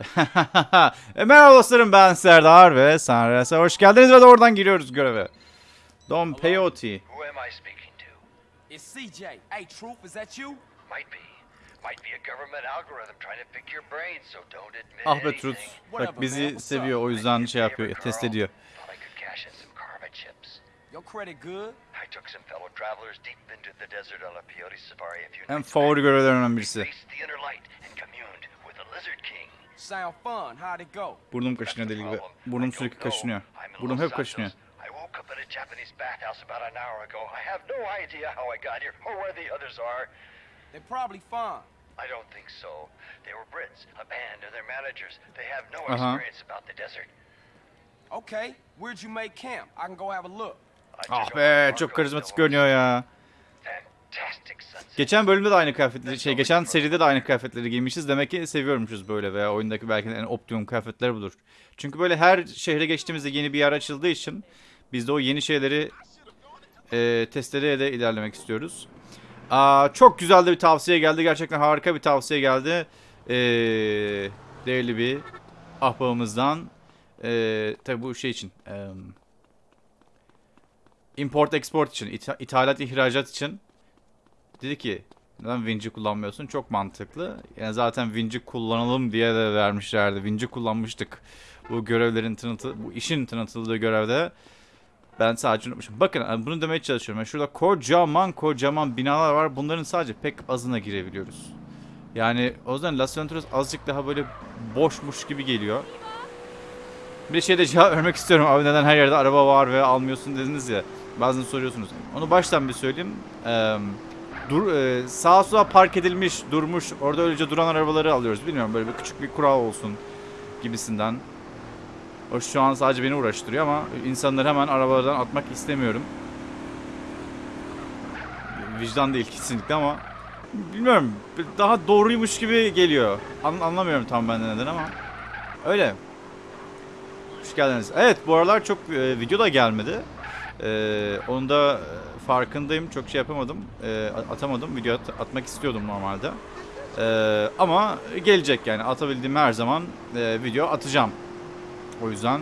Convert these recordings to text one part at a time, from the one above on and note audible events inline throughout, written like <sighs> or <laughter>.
<laughs> e, merhaba dostlarım ben Serdar ve Sanres'e hoş geldiniz ve de oradan giriyoruz göreve. Don Peyote. Who am I speaking to? It's CJ. Hey, Truth, is that you? Might be. Might be a government algorithm trying to pick your brains, so don't admit Ah be. Truth. Bak bizi seviyor o yüzden şey yapıyor, test ediyor. Thought I could cash in some karma chips. Your credit good? I took some fellow travelers deep into the desert on a peyote safari a few En favori back. görevlerimden birisi. Faced the inner light and communed with the lizard king. Sound fun. How'd it go? Burnum That's kaşınıyor the deli gibi. problem. I Burnum sürekli kaşınıyor. Burnum hep kaşınıyor. I woke up in a Japanese bathhouse about an hour ago. I have no idea how I got here or where the others are. They're probably fine. I don't think so. They were Brits, a band of their managers. They have no Uh-huh. experience about the desert. Okay, where'd you make camp? I can go have a look. I Ah took be over çok karizmatik görünüyor ya. Geçen bölümde de aynı kıyafetleri, şey geçen seride de aynı kıyafetleri giymişiz. Demek ki seviyormuşuz böyle veya oyundaki belki en optimum kıyafetler budur. Çünkü böyle her şehre geçtiğimizde yeni bir yer açıldığı için biz de o yeni şeyleri e, testlere de ilerlemek istiyoruz. Aa, çok güzel de bir tavsiye geldi. Gerçekten harika bir tavsiye geldi. Ee, değerli bir ahbabımızdan. Ee, tabii bu şey için. e, import export için, itha- ithalat ihracat için dedi ki neden Vinci kullanmıyorsun? Çok mantıklı. Yani zaten Vinci kullanalım diye de vermişlerdi. Vinci kullanmıştık. Bu görevlerin tanıtı, bu işin tanıtıldığı görevde. Ben sadece unutmuşum. Bakın yani bunu demeye çalışıyorum. Yani şurada kocaman kocaman binalar var. Bunların sadece pek azına girebiliyoruz. Yani o yüzden Las Venturas azıcık daha böyle boşmuş gibi geliyor. Bir şey de cevap vermek istiyorum. Abi neden her yerde araba var ve almıyorsun dediniz ya. Bazen soruyorsunuz. Onu baştan bir söyleyeyim. Eee dur e, sağa sola park edilmiş, durmuş, orada öylece duran arabaları alıyoruz. Bilmiyorum böyle bir küçük bir kural olsun gibisinden. O şu an sadece beni uğraştırıyor ama insanları hemen arabalardan atmak istemiyorum. Vicdan değil kesinlikle ama bilmiyorum daha doğruymuş gibi geliyor. An- anlamıyorum tam ben de neden ama öyle. Hoş geldiniz. Evet bu aralar çok e, video da gelmedi. Ee, onu da e, farkındayım. Çok şey yapamadım. Ee, atamadım. Video at- atmak istiyordum normalde. Ee, ama gelecek yani. Atabildiğim her zaman e, video atacağım. O yüzden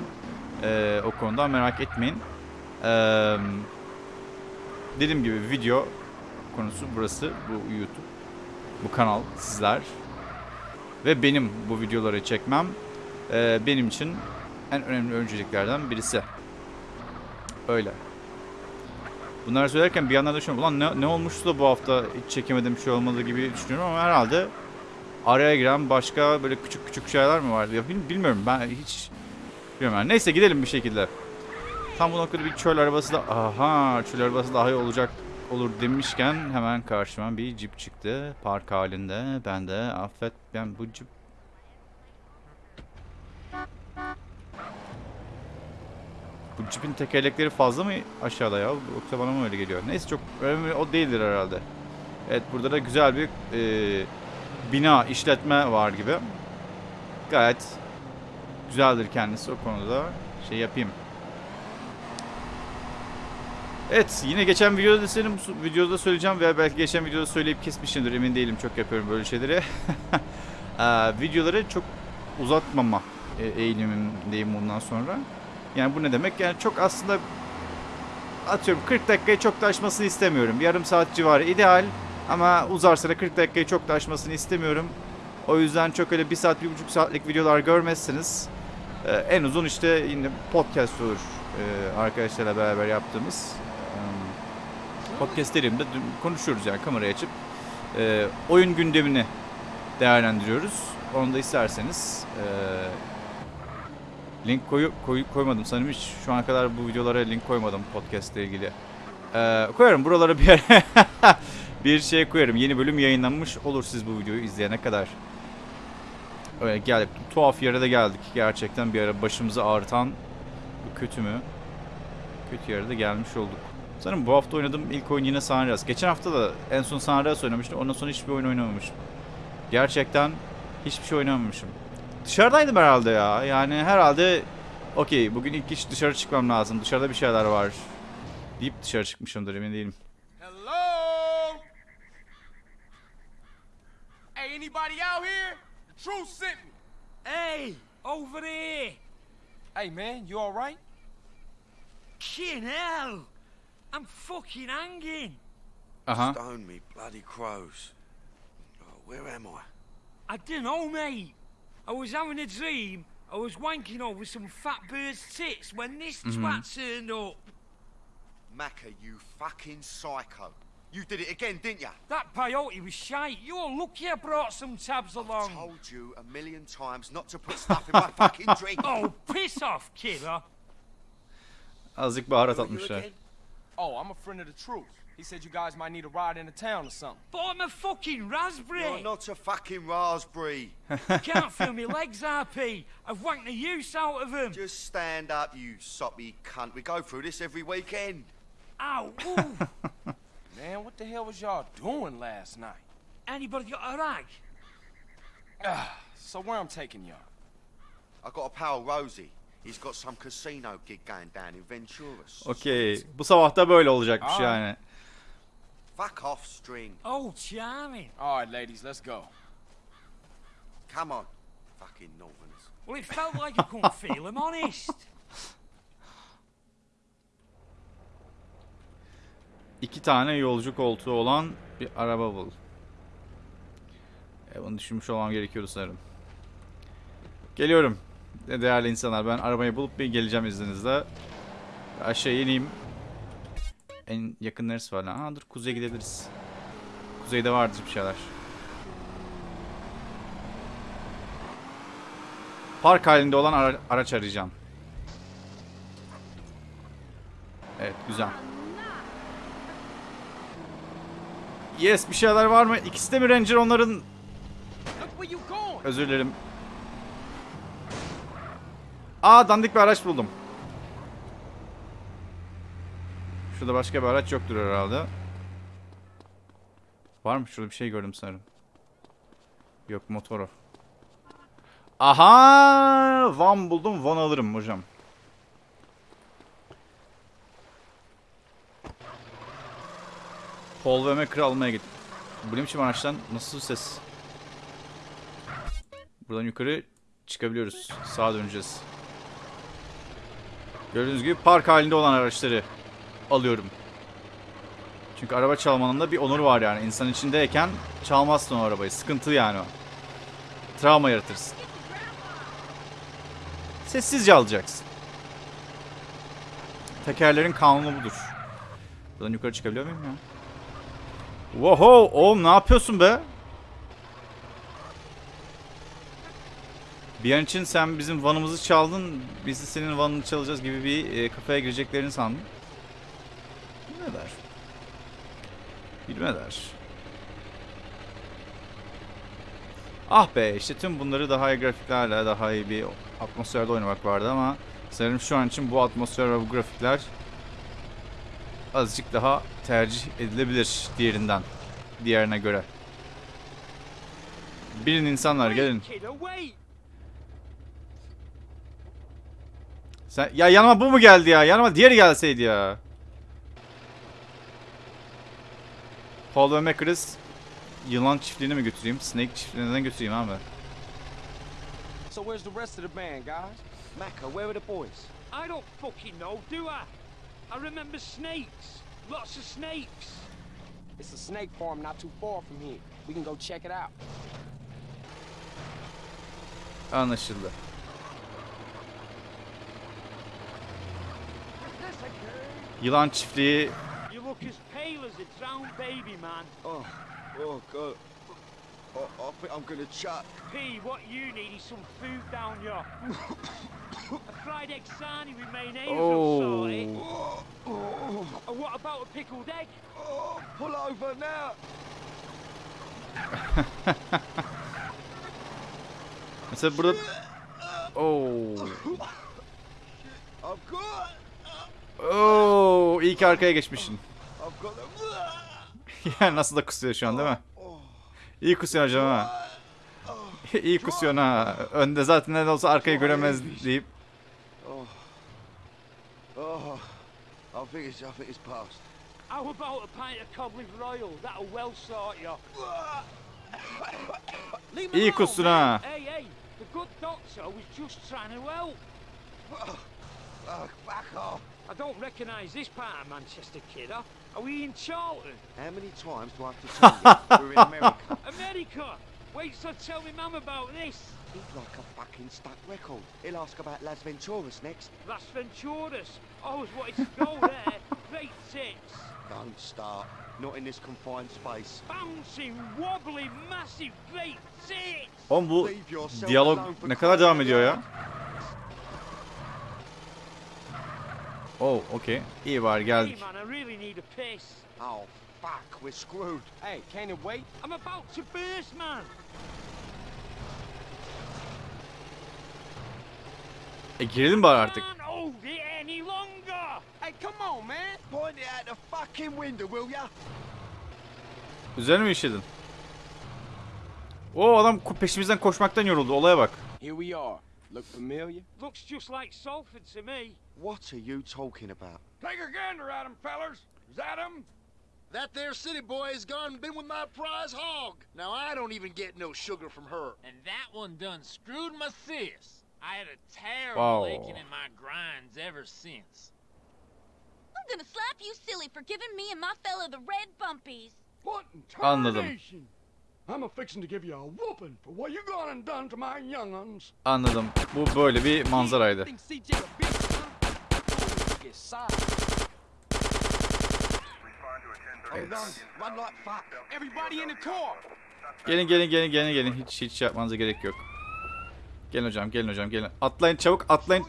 e, o konuda merak etmeyin. Ee, dediğim gibi video konusu burası. Bu YouTube. Bu kanal sizler. Ve benim bu videoları çekmem e, benim için en önemli önceliklerden birisi. Öyle. Bunları söylerken bir yandan da düşünüyorum. Ulan ne, ne olmuştu da bu hafta hiç çekemedim şey olmadı gibi düşünüyorum ama herhalde araya giren başka böyle küçük küçük şeyler mi vardı? Ya bil- bilmiyorum ben hiç bilmiyorum yani. Neyse gidelim bir şekilde. Tam bu noktada bir çöl arabası da aha çöl arabası daha iyi olacak olur demişken hemen karşıma bir cip çıktı park halinde. Ben de affet ben bu cip Bu cipin tekerlekleri fazla mı aşağıda ya? Yoksa bana mı öyle geliyor? Neyse çok önemli o değildir herhalde. Evet burada da güzel bir e, bina, işletme var gibi. Gayet güzeldir kendisi o konuda. Şey yapayım. Evet yine geçen videoda da senin videoda söyleyeceğim veya belki geçen videoda söyleyip kesmişimdir emin değilim çok yapıyorum böyle şeyleri. <laughs> Eee, videoları çok uzatmama e, eğilimindeyim bundan sonra. Yani bu ne demek? Yani çok aslında atıyorum 40 dakikayı çok da aşmasını istemiyorum. Yarım saat civarı ideal ama uzarsa da 40 dakikayı çok da istemiyorum. O yüzden çok öyle 1 saat, 1,5 saatlik videolar görmezsiniz. Ee, en uzun işte yine podcast olur ee, arkadaşlarla beraber yaptığımız. Ee, podcast dediğimde konuşuyoruz yani kamerayı açıp ee, oyun gündemini değerlendiriyoruz. Onu da isterseniz Link koyu, koy, koymadım sanırım hiç şu ana kadar bu videolara link koymadım podcast ile ilgili. Ee, koyarım buralara bir yere <laughs> bir şey koyarım. Yeni bölüm yayınlanmış olur siz bu videoyu izleyene kadar. Öyle geldik. Tuhaf yere de geldik. Gerçekten bir ara başımızı ağrıtan bu kötü mü? Kötü yere de gelmiş olduk. Sanırım bu hafta oynadığım ilk oyun yine San Andreas. Geçen hafta da en son San Andreas oynamıştım. Ondan sonra hiçbir oyun oynamamışım. Gerçekten hiçbir şey oynamamışım. Dışarıdaydım herhalde ya. Yani herhalde okey bugün ilk iş dışarı çıkmam lazım. Dışarıda bir şeyler var. Deyip dışarı çıkmışımdır emin değilim. Hello? Hey, anybody out here? The truth sent me. Hey, over here. Hey, man, you all right? Kin hell. I'm fucking hanging. Aha. Stone me bloody crows. Oh, where am I? I don't know, mate. I was having a dream. I was wanking over some fat bird's tits when this twat turned up. Macca, you fucking psycho. You did it again, didn't ya? That peyote was shite. You're lucky I brought some tabs along. I Told you a million times not to put stuff in my <laughs> fucking drink. Oh, piss off, kidder. Azıcık baharat Who are you atmışlar. Oh, I'm a friend of the truth. He said you guys might need a ride into town or something. But I'm a fucking raspberry. You're not a fucking raspberry. Can't feel my legs, RP. I've wanked the use out of them. Just stand up, you soppy cunt. We go through this every weekend. Ow. <laughs> Man, what the hell was y'all doing last night? Anybody got a rag? Ah, so where I'm taking y'all? I got a pal, Rosie. He's got some casino gig going down in Venturas. Okey. Bu sabah da böyle olacakmış Aa. yani. Fuck off, string. Oh, charming. All right, ladies, let's go. Come on. Fucking northerners. Well, it felt like I couldn't <laughs> feel him, honest. İki tane yolcu koltuğu olan bir araba bul. E, bunu düşünmüş olmam gerekiyordu sanırım. Geliyorum. De- Değerli insanlar ben arabayı bulup bir geleceğim izninizle. Aşağı ineyim. En yakın neresi var lan? Aa, dur kuzeye gidebiliriz. Kuzeyde vardır bir şeyler. Park halinde olan ara- araç arayacağım. Evet güzel. Yes bir şeyler var mı? İkisi de mi Ranger onların? Özür dilerim. Aa dandik bir araç buldum. Şurada başka bir araç yoktur herhalde. Var mı? Şurada bir şey gördüm sanırım. Yok motoru. Aha! Van buldum. Van alırım hocam. Paul ve Macker'ı almaya git. Bu ne biçim araçtan? Nasıl ses? Buradan yukarı çıkabiliyoruz. Sağa döneceğiz. Gördüğünüz gibi park halinde olan araçları alıyorum. Çünkü araba çalmanın da bir onuru var yani. İnsan içindeyken çalmazsın o arabayı. Sıkıntı yani o. Travma yaratırsın. Sessizce alacaksın. Tekerlerin kanunu budur. Buradan yukarı çıkabiliyor muyum ya? Woho! Oğlum ne yapıyorsun be? Bir an için sen bizim vanımızı çaldın, biz de senin vanını çalacağız gibi bir e, kafaya gireceklerini sandım. Bilmeder. Bilmeder. Ah be işte tüm bunları daha iyi grafiklerle daha iyi bir atmosferde oynamak vardı ama sanırım şu an için bu atmosfer ve bu grafikler azıcık daha tercih edilebilir diğerinden. Diğerine göre. Bilin insanlar gelin. Sen ya yanıma bu mu geldi ya? Yanıma diğeri gelseydi ya. Paul ve Macris yılan çiftliğine mi götüreyim? Snake çiftliğine neden götüreyim abi? So where's the rest of the band, guys? Macca, where are the boys? I don't fucking know, do I? I remember snakes. Lots of snakes. It's a snake farm not too far from here. We can go check it out. Anlaşıldı. Yılan çiftliği look as pale as a drowned baby, man. Oh, oh, God. Oh, I think I'm gonna chuck. P, what you need is some food down here. a fried egg sarnie with mayonnaise will sort it. Oh. And what about a pickled egg? Oh, pull over now. <laughs> Mesela burada got, Oo, iyi ki arkaya geçmişsin. Them. ya nasıl da kusuyor şu an değil mi? İyi kusuyor hocam ha. iyi kusuyorsun ha. Önde zaten ne olsa arkayı göremez deyip. Oh. How about a pint of? That'll well sort you. İyi man. ha. Hey, hey, The good doctor was just trying to help. Back off. I don't recognise this part of Manchester, kidder. Are we in Charlton? How many times do I have to tell you? We're in America. <laughs> America! Wait till I tell my mum about this. He's like a fucking stuck record. He'll ask about Las Venturas next. Las Venturas. Always wanted to go there. <laughs> Great tits. Don't start. Not in this confined space. Bouncing, wobbly, massive, great tits. Oğlum bu Leave yourself diyalog alone for ne kadar devam ediyor ya? Oh, okey. İyi var Hey geldik. man, I really need a piss. Oh, fuck. We're screwed. Hey, can it wait? I'm about to burst, man. E girelim bari artık. Can't hold it any longer. Hey, come on, man. Point it out the fucking window, will ya? Üzerine mi işledin? O adam peşimizden koşmaktan yoruldu. Olaya bak. Here we are. Look familiar? Looks just like Salford to me. What are you talking about? Take a gander at him, fellers. Is that him? That there city boy has gone and been with my prize hog. Now I don't even get no sugar from her. And that one done screwed my sis. I had a terrible Wow. aching in my grinds ever since. I'm gonna slap you silly for giving me and my fella the red bumpies. What in Anladım. tarnation? I'm a fixin' to give you a whooping for what you gone and done to my young'uns. Anladım. Bu böyle bir manzaraydı. İn the car. Gelin gelin gelin gelin gelin. Hiç hiç şey yapmanıza gerek yok. Gelin hocam gelin hocam gelin. Atlayın çabuk atlayın.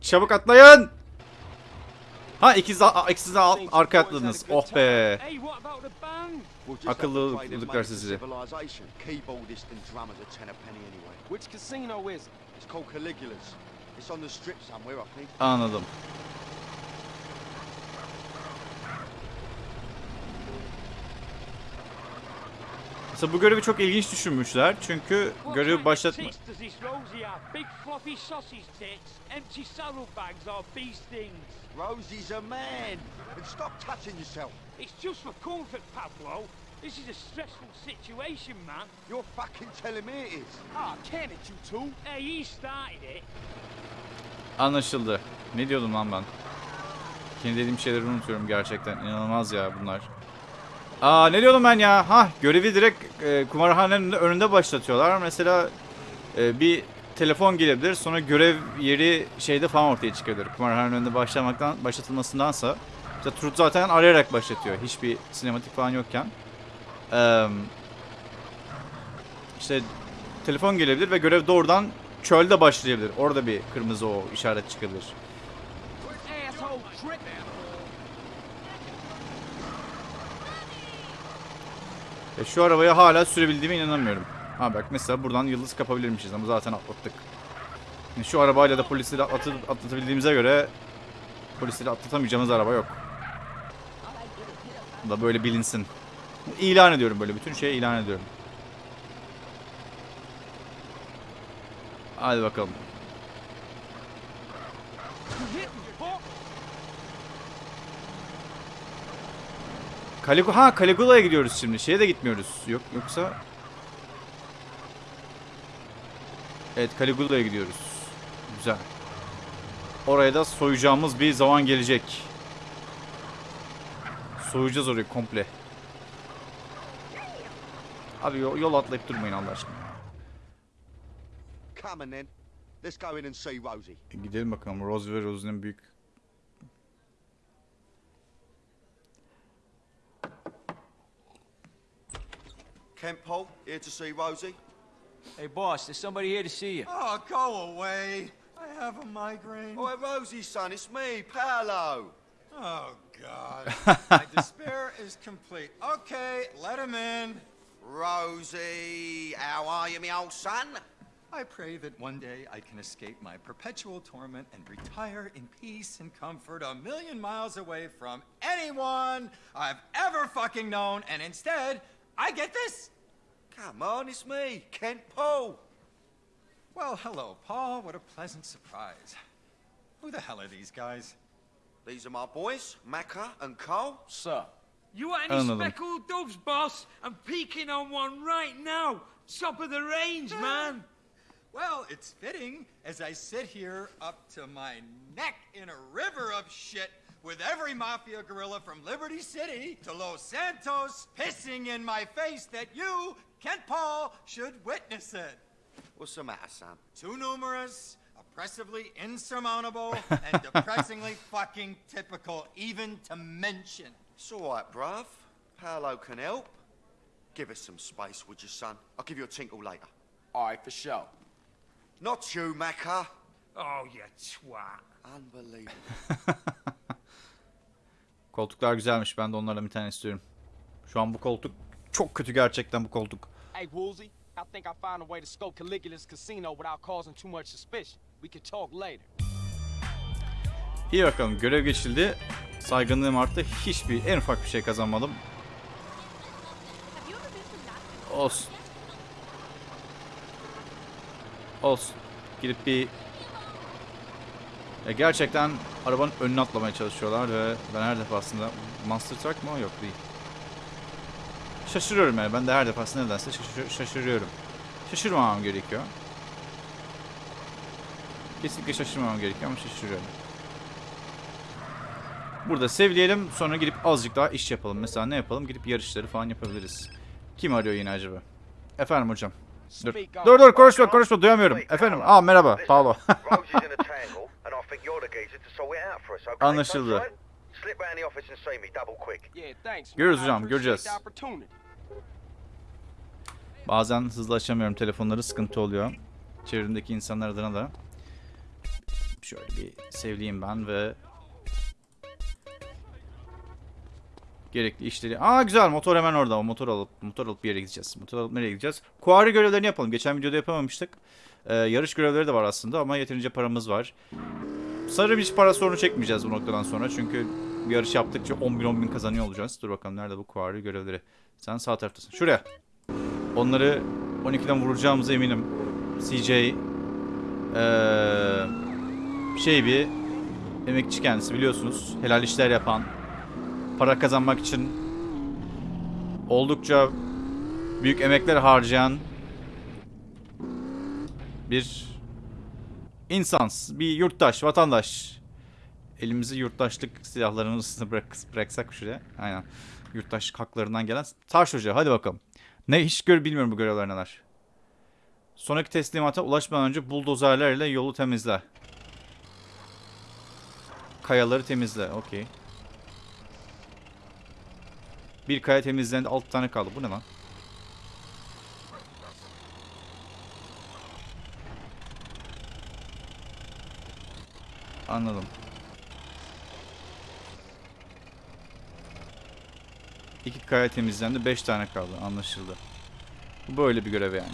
Çabuk atlayın. Ha ikiniz ikiniz arkaya atladınız. Oh be. Hey, what about the band? We'll just have to Akıllı pray them bulduklar made it to sizi. Civilization. Keyboardist and drummers a ten a penny anyway. Which casino is it? It's called Caligula's. It's on the strip somewhere, I think. Anladım. Mesela bu görevi çok ilginç düşünmüşler. Çünkü görevi başlatma... Rosie's a man. And stop touching yourself. It's just for comfort, Pablo. This is a stressful situation, man. You're fucking telling me it is. Ah, can it, you two? Hey, he started it. Anlaşıldı. Ne diyordum lan ben? Kendi dediğim şeyleri unutuyorum gerçekten. İnanılmaz ya bunlar. Aa ne diyordum ben ya? Ha görevi direkt e, kumarhanenin önünde başlatıyorlar. Mesela e, bir telefon gelebilir. Sonra görev yeri şeyde falan ortaya çıkabilir. Kumarhanenin önünde başlamaktan başlatılmasındansa. İşte Truth zaten arayarak başlatıyor. Hiçbir sinematik falan yokken. Eee işte telefon gelebilir ve görev doğrudan çölde başlayabilir. Orada bir kırmızı o işaret çıkabilir. E şu arabayı hala sürebildiğime inanamıyorum. Ha bak mesela buradan yıldız kapabilirmişiz ama zaten atlattık. Yani şu arabayla da polisleri atlatıp atlatabildiğimize göre polisleri atlatamayacağımız araba yok. Bu da böyle bilinsin. İlan ediyorum böyle bütün şeyi ilan ediyorum. Hadi bakalım. Caligula ha Caligula'ya gidiyoruz şimdi. Şeye de gitmiyoruz. Yok yoksa Evet Caligula'ya gidiyoruz. Güzel. Oraya da soyacağımız bir zaman gelecek. Soyacağız orayı komple. Abi yol, yol atlayıp durmayın Allah aşkına. E, Gidelim bakalım. Rose ve Rosie'nin büyük Kent Paul, here to see Rosie. Hey, boss, there's somebody here to see you. Oh, go away. I have a migraine. Oh, Rosie, son, it's me, Paolo. Oh, God. <laughs> My despair is complete. Okay, let him in. Rosie, how are you, me old son? I pray that one day I can escape my perpetual torment and retire in peace and comfort a million miles away from anyone I've ever fucking known, and instead, I get this? Come on, it's me, Kent Paul. Well, hello, Paul. What a pleasant surprise. Who the hell are these guys? These are my boys, Macca and Cole. Sir. You want any speckled doves, boss? I'm peeking on one right now. Top of the range, ah. man. Well, it's fitting as I sit here up to my neck in a river of shit with every mafia gorilla from Liberty City to Los Santos pissing in my face that you, Kent Paul, should witness it. What's the matter, son? Too numerous, oppressively insurmountable, and <laughs> depressingly fucking typical, even to mention. It's all right, bruv. Paolo can help. Give us some space, would you, son? I'll give you a tinkle later. All right, for sure. Not you, Macca. Oh, you twat. Unbelievable. <laughs> Koltuklar güzelmiş. Ben de onlardan bir tane istiyorum. Şu an bu koltuk çok kötü gerçekten bu koltuk. Hey, Woolsey, I think I found a way to scope Caligula's casino without causing too much suspicion. We could talk later. İyi bakalım görev geçildi. Saygınlığım arttı. Hiçbir en ufak bir şey kazanmadım. Olsun. Olsun. Gidip bir... Ya gerçekten arabanın önüne atlamaya çalışıyorlar ve ben her defasında... Monster Truck mı? Yok değil. Şaşırıyorum yani. Ben de her defasında nedense şaşır- şaşırıyorum. Şaşırmamam gerekiyor. Kesinlikle şaşırmamam gerekiyor ama şaşırıyorum. Burada sevleyelim sonra gidip azıcık daha iş yapalım. Mesela ne yapalım? Gidip yarışları falan yapabiliriz. Kim arıyor yine acaba? Efendim hocam. Dur. Dur dur konuşma konuşma duyamıyorum. Efendim. Aa merhaba. Paolo. Anlaşıldı. Sunshine? Slip round the office and see me, double quick. Yeah, thanks. man. Görürüz I hocam, göreceğiz. Bazen hızlı açamıyorum telefonları sıkıntı oluyor. Çevremdeki insanlar adına da. Şöyle bir sevleyeyim ben ve gerekli işleri. Aa güzel motor hemen orada. O motor alıp motor alıp bir yere gideceğiz. Motor alıp nereye gideceğiz? Kuari görevlerini yapalım. Geçen videoda yapamamıştık. Ee, yarış görevleri de var aslında ama yeterince paramız var. Sanırım hiç para sorunu çekmeyeceğiz bu noktadan sonra. Çünkü bir yarış yaptıkça 10 bin 10 bin kazanıyor olacağız. Dur bakalım nerede bu kuari görevleri. Sen sağ taraftasın. Şuraya. Onları 12'den vuracağımıza eminim. CJ eee şey bir emekçi kendisi biliyorsunuz. Helal işler yapan, para kazanmak için oldukça büyük emekler harcayan bir insan, bir yurttaş, vatandaş. Elimizi yurttaşlık silahlarımızı bırak, bıraksak şuraya. Aynen. Yurttaş haklarından gelen Tarş Hoca. Hadi bakalım. Ne hiç gör bilmiyorum bu görevler neler. Sonraki teslimata ulaşmadan önce buldozerlerle yolu temizle. Kayaları temizle. Okey. Bir kaya temizlendi. 6 tane kaldı. Bu ne lan? Anladım. İki kaya temizlendi. 5 tane kaldı. Anlaşıldı. Bu böyle bir görev yani.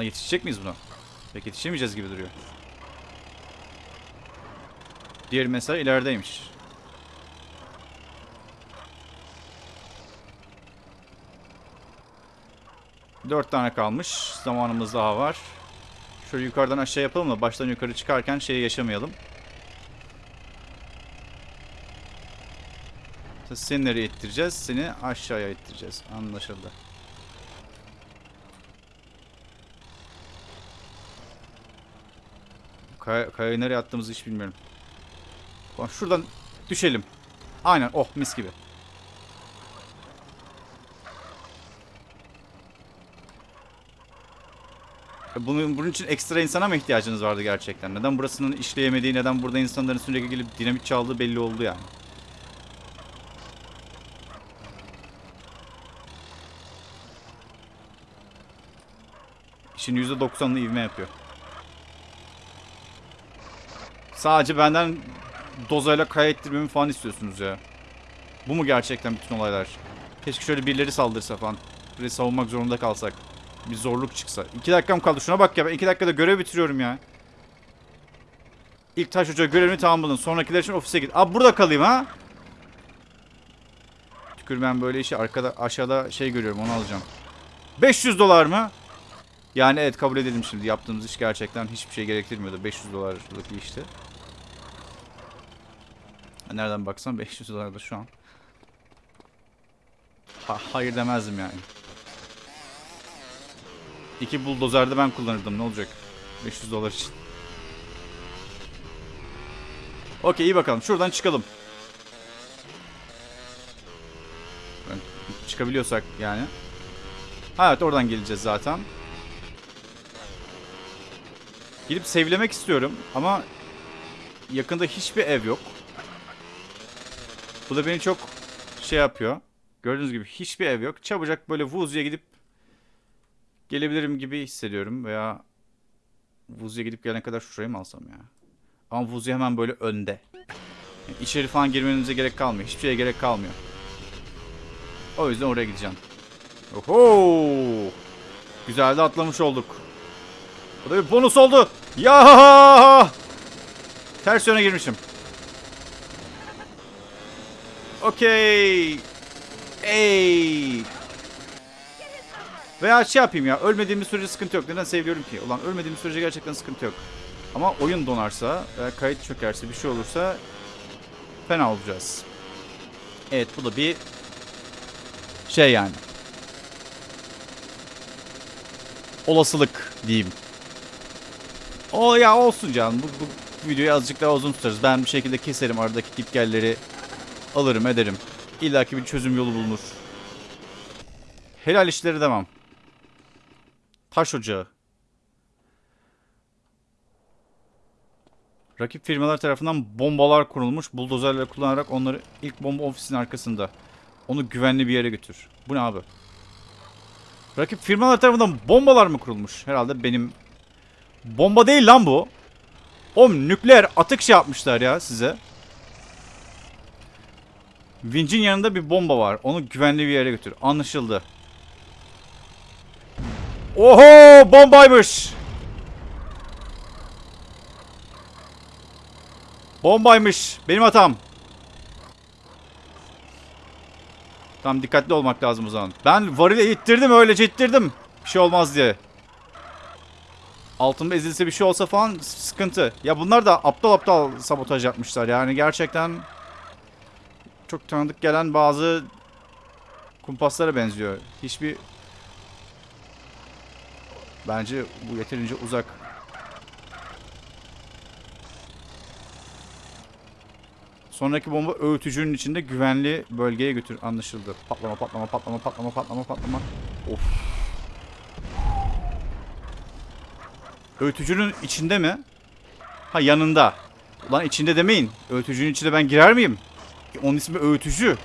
Lan yetişecek miyiz buna? Pek yetişemeyeceğiz gibi duruyor. Diğer mesela ilerideymiş. Dört tane kalmış. Zamanımız daha var. Şöyle yukarıdan aşağı yapalım da baştan yukarı çıkarken şeyi yaşamayalım. Seni nereye ittireceğiz? Seni aşağıya ittireceğiz. Anlaşıldı. Kaya, kayayı nereye attığımızı hiç bilmiyorum. Şuradan düşelim. Aynen oh mis gibi. Bunun, bunun için ekstra insana mı ihtiyacınız vardı gerçekten? Neden burasının işleyemediği, neden burada insanların sürekli gelip dinamit çaldığı belli oldu yani. İşin %90'ını ivme yapıyor. Sadece benden dozayla kaya ettirmemi falan istiyorsunuz ya. Bu mu gerçekten bütün olaylar? Keşke şöyle birileri saldırsa falan. Burayı savunmak zorunda kalsak. Bir zorluk çıksa. İki dakikam kaldı. Şuna bak ya. Ben iki dakikada görev bitiriyorum ya. İlk taş hoca görevini tamamladın. Sonrakiler için ofise git. Abi burada kalayım ha. Tükür ben böyle işi arkada aşağıda şey görüyorum onu alacağım. 500 dolar mı? Yani evet kabul edelim şimdi. Yaptığımız iş gerçekten hiçbir şey gerektirmiyordu. 500 dolarlık bir işti. Nereden baksan 500 dolar da şu an. Ha, hayır demezdim yani. İki buldozer de ben kullanırdım ne olacak? 500 dolar için. Okey iyi bakalım. Şuradan çıkalım. Çıkabiliyorsak yani. Ha, Evet oradan geleceğiz zaten. Gidip sevlemek istiyorum ama yakında hiçbir ev yok. Bu da beni çok şey yapıyor. Gördüğünüz gibi hiçbir ev yok. Çabucak böyle Wuzu'ya gidip gelebilirim gibi hissediyorum veya Wuzu'ya gidip gelene kadar şurayı mı alsam ya? Ama Wuzu hemen böyle önde. Yani içeri falan girmenize gerek kalmıyor. Hiçbir şeye gerek kalmıyor. O yüzden oraya gideceğim. Oho! Güzel de atlamış olduk. Bu da bir bonus oldu. Ya! Ters yöne girmişim. Okey. Ey. Veya şey yapayım ya. Ölmediğimiz sürece sıkıntı yok. Neden seviyorum ki? Ulan ölmediğimiz sürece gerçekten sıkıntı yok. Ama oyun donarsa kayıt çökerse bir şey olursa fena olacağız. Evet bu da bir şey yani. Olasılık diyeyim. O ya olsun canım. Bu, bu videoyu azıcık daha uzun tutarız. Ben bir şekilde keserim aradaki gitgelleri alırım ederim. İlla ki bir çözüm yolu bulunur. Helal işleri devam. Taş ocağı. Rakip firmalar tarafından bombalar kurulmuş. Buldozerler kullanarak onları ilk bomba ofisinin arkasında. Onu güvenli bir yere götür. Bu ne abi? Rakip firmalar tarafından bombalar mı kurulmuş? Herhalde benim... Bomba değil lan bu. Oğlum nükleer atık şey yapmışlar ya size. Vinç'in yanında bir bomba var. Onu güvenli bir yere götür. Anlaşıldı. Oho bombaymış. Bombaymış. Benim hatam. Tam dikkatli olmak lazım o zaman. Ben varile ittirdim öylece ittirdim. Bir şey olmaz diye. Altımda ezilse bir şey olsa falan sıkıntı. Ya bunlar da aptal aptal sabotaj yapmışlar. Yani gerçekten çok tanıdık gelen bazı kumpaslara benziyor. Hiçbir bence bu yeterince uzak. Sonraki bomba öğütücünün içinde güvenli bölgeye götür. Anlaşıldı. Patlama patlama patlama patlama patlama patlama. Of. Öğütücünün içinde mi? Ha yanında. Ulan içinde demeyin. Öğütücünün içine ben girer miyim? Onun ismi öğütücü.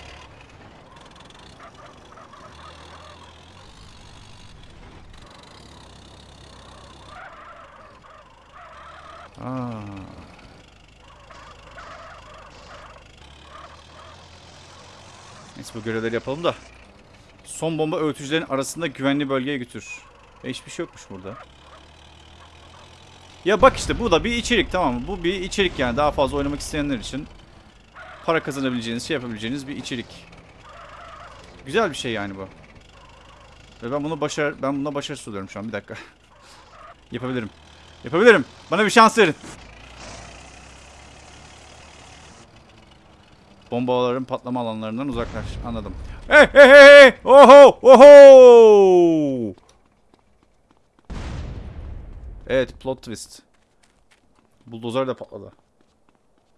Aa. Neyse bu görevleri yapalım da. Son bomba öğütücülerin arasında güvenli bölgeye götür. E, hiçbir şey yokmuş burada. Ya bak işte bu da bir içerik tamam mı? Bu bir içerik yani daha fazla oynamak isteyenler için para kazanabileceğiniz, şey yapabileceğiniz bir içerik. Güzel bir şey yani bu. Ve ben bunu başar ben buna başarı sunuyorum şu an bir dakika. <laughs> Yapabilirim. Yapabilirim. Bana bir şans verin. Bombaların patlama alanlarından uzaklaş. Anladım. Hey hey hey! Oho! Oho! Evet plot twist. Buldozer de patladı.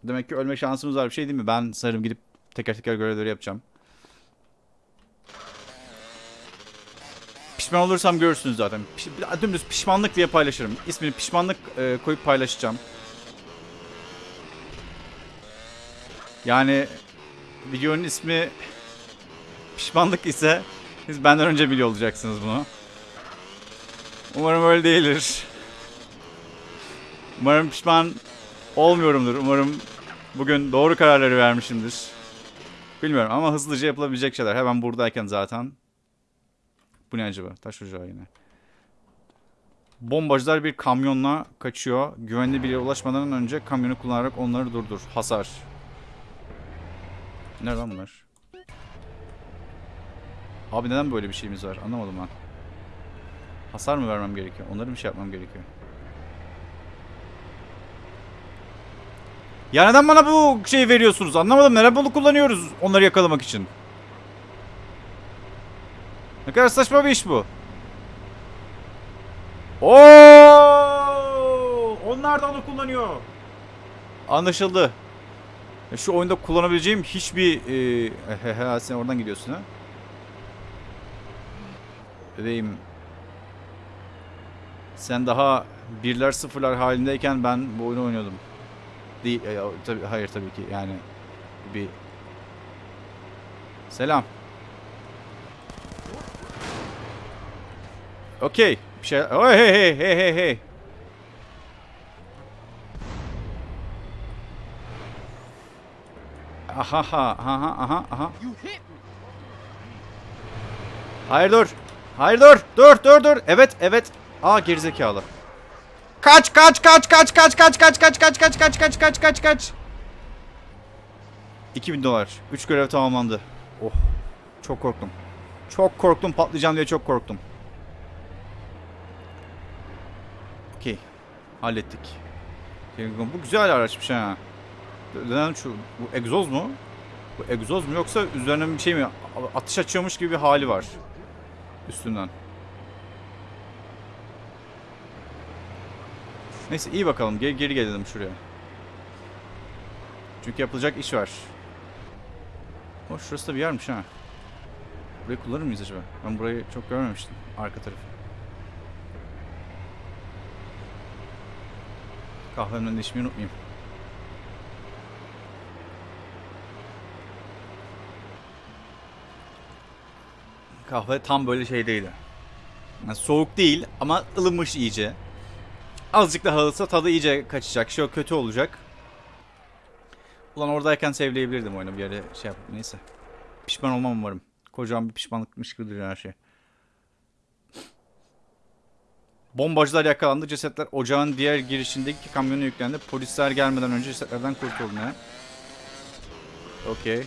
Demek ki ölme şansımız var bir şey değil mi? Ben sanırım gidip teker teker görevleri yapacağım. Pişman olursam görürsünüz zaten. Piş, dümdüz pişmanlık diye paylaşırım. İsmini pişmanlık e, koyup paylaşacağım. Yani videonun ismi pişmanlık ise siz benden önce biliyor olacaksınız bunu. Umarım öyle değildir. Umarım pişman olmuyorumdur. Umarım bugün doğru kararları vermişimdir. Bilmiyorum ama hızlıca yapılabilecek şeyler. Hemen buradayken zaten. Bu ne acaba? Taş ocağı yine. Bombacılar bir kamyonla kaçıyor. Güvenli bir yere ulaşmadan önce kamyonu kullanarak onları durdur. Hasar. Nerede lan bunlar? Abi neden böyle bir şeyimiz var? Anlamadım ben. Hasar mı vermem gerekiyor? Onları bir şey yapmam gerekiyor. Ya neden bana bu şeyi veriyorsunuz? Anlamadım. Neden bunu kullanıyoruz onları yakalamak için? Ne kadar saçma bir iş bu. Oo! Onlar da onu kullanıyor. Anlaşıldı. Ya Şu oyunda kullanabileceğim hiçbir... E, sen oradan gidiyorsun ha. Bebeğim. Sen daha birler sıfırlar halindeyken ben bu oyunu oynuyordum. Değil, e, tabii, hayır tabii ki yani bir... Selam. Okey. Bir şey... Oh, hey hey hey hey hey. Aha ha aha aha aha. Hayır dur. Hayır dur. Dur dur dur. Evet evet. Aa gerizekalı. Kaç kaç kaç kaç kaç kaç kaç kaç kaç kaç kaç kaç kaç kaç kaç. 2000 dolar. 3 görev tamamlandı. Oh. Çok korktum. Çok korktum patlayacağım diye çok korktum. Okey. Hallettik. Bu güzel araçmış ha. Neden şu bu egzoz mu? Bu egzoz mu yoksa üzerine bir şey mi atış açıyormuş gibi bir hali var üstünden. Neyse iyi bakalım geri, geri gelelim şuraya. Çünkü yapılacak iş var. O şurası da bir yermiş ha. Burayı kullanır mıyız acaba? Ben burayı çok görmemiştim. Arka tarafı. Kahvemden de içmeyi unutmayayım. Kahve tam böyle şeydeydi. Yani soğuk değil ama ılımış iyice. Azıcık daha ılsa tadı iyice kaçacak. Şey kötü olacak. Ulan oradayken sevleyebilirdim oyunu bir yere şey yap. Neyse. Pişman olmam umarım. Kocaman bir pişmanlıkmış gibi duruyor her şey. Bombacılar yakalandı. Cesetler ocağın diğer girişindeki kamyona yüklendi. Polisler gelmeden önce cesetlerden kurtuldu ne? Okey.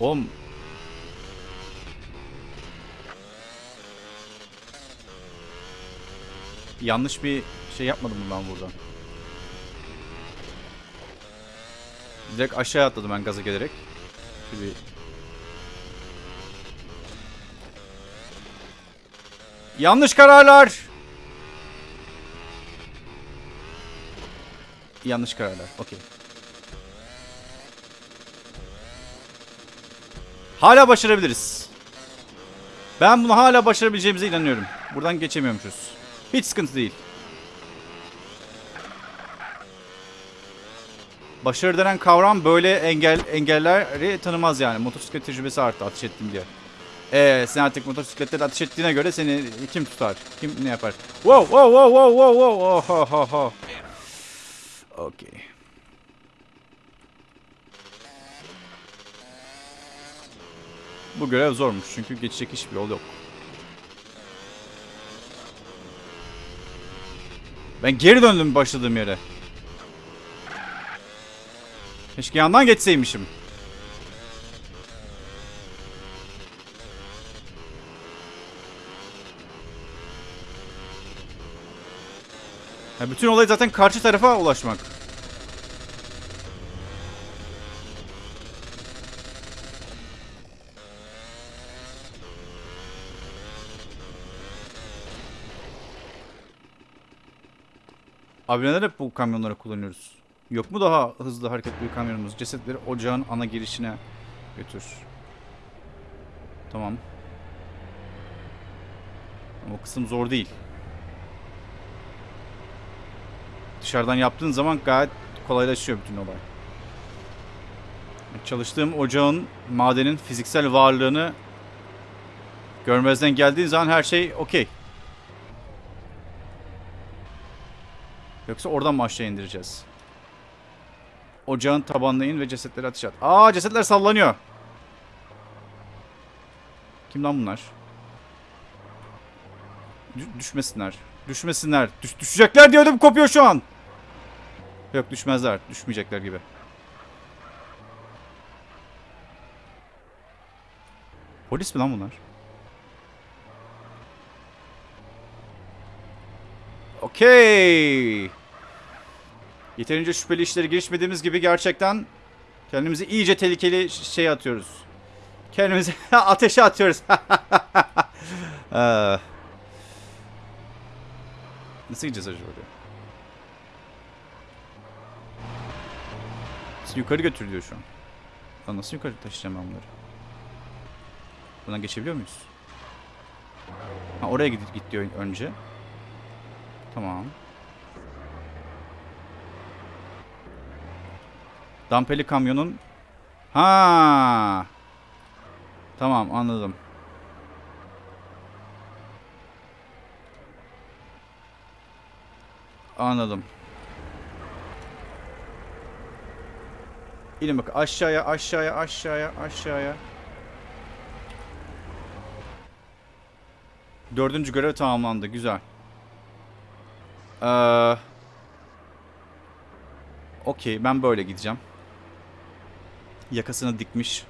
Oğlum. Yanlış bir şey yapmadım mı ben burada? Direkt aşağı atladım ben gaza gelerek. Şöyle bir... Yanlış kararlar. Yanlış kararlar. Okey. Hala başarabiliriz. Ben bunu hala başarabileceğimize inanıyorum. Buradan geçemiyormuşuz. Hiç sıkıntı değil. Başarı denen kavram böyle engel engelleri tanımaz yani. Motosiklet tecrübesi arttı ateş ettim diye. Eee sen artık motosikletleri ateş ettiğine göre seni kim tutar? Kim ne yapar? Wow wow wow wow wow wow. Oh, ho, ho, ho. Okey. Bu görev zormuş çünkü geçecek hiçbir yol yok. Ben geri döndüm başladığım yere. Keşke yandan geçseymişim. Ya bütün olay zaten karşı tarafa ulaşmak. Abi neden hep bu kamyonları kullanıyoruz? Yok mu daha hızlı hareketli bir kamyonumuz? Cesetleri ocağın ana girişine götür. Tamam. Ama o kısım zor değil. Dışarıdan yaptığın zaman gayet kolaylaşıyor bütün olay. Çalıştığım ocağın, madenin fiziksel varlığını görmezden geldiğin zaman her şey okey. Yoksa oradan mı aşağı indireceğiz? Ocağın tabanına in ve cesetleri ateş at. Aa cesetler sallanıyor. Kim lan bunlar? Dü- düşmesinler. Düşmesinler. Düş düşecekler diye ödüm kopuyor şu an. Yok düşmezler. Düşmeyecekler gibi. Polis mi lan bunlar? Okey. Yeterince şüpheli işlere girişmediğimiz gibi gerçekten Kendimizi iyice tehlikeli şey atıyoruz. Kendimizi <laughs> ateşe atıyoruz. Ee, <laughs> Nasıl gideceğiz acaba oraya? Nasıl yukarı götür diyor şu an. Lan nasıl yukarı taşıyacağım ben bunları? Buradan geçebiliyor muyuz? Ha oraya git, git diyor önce. Tamam. Dampeli kamyonun Ha. Tamam anladım. Anladım. İnin bak aşağıya aşağıya aşağıya aşağıya. Dördüncü görev tamamlandı. Güzel. Ee, Okey ben böyle gideceğim. Yakasını dikmiş.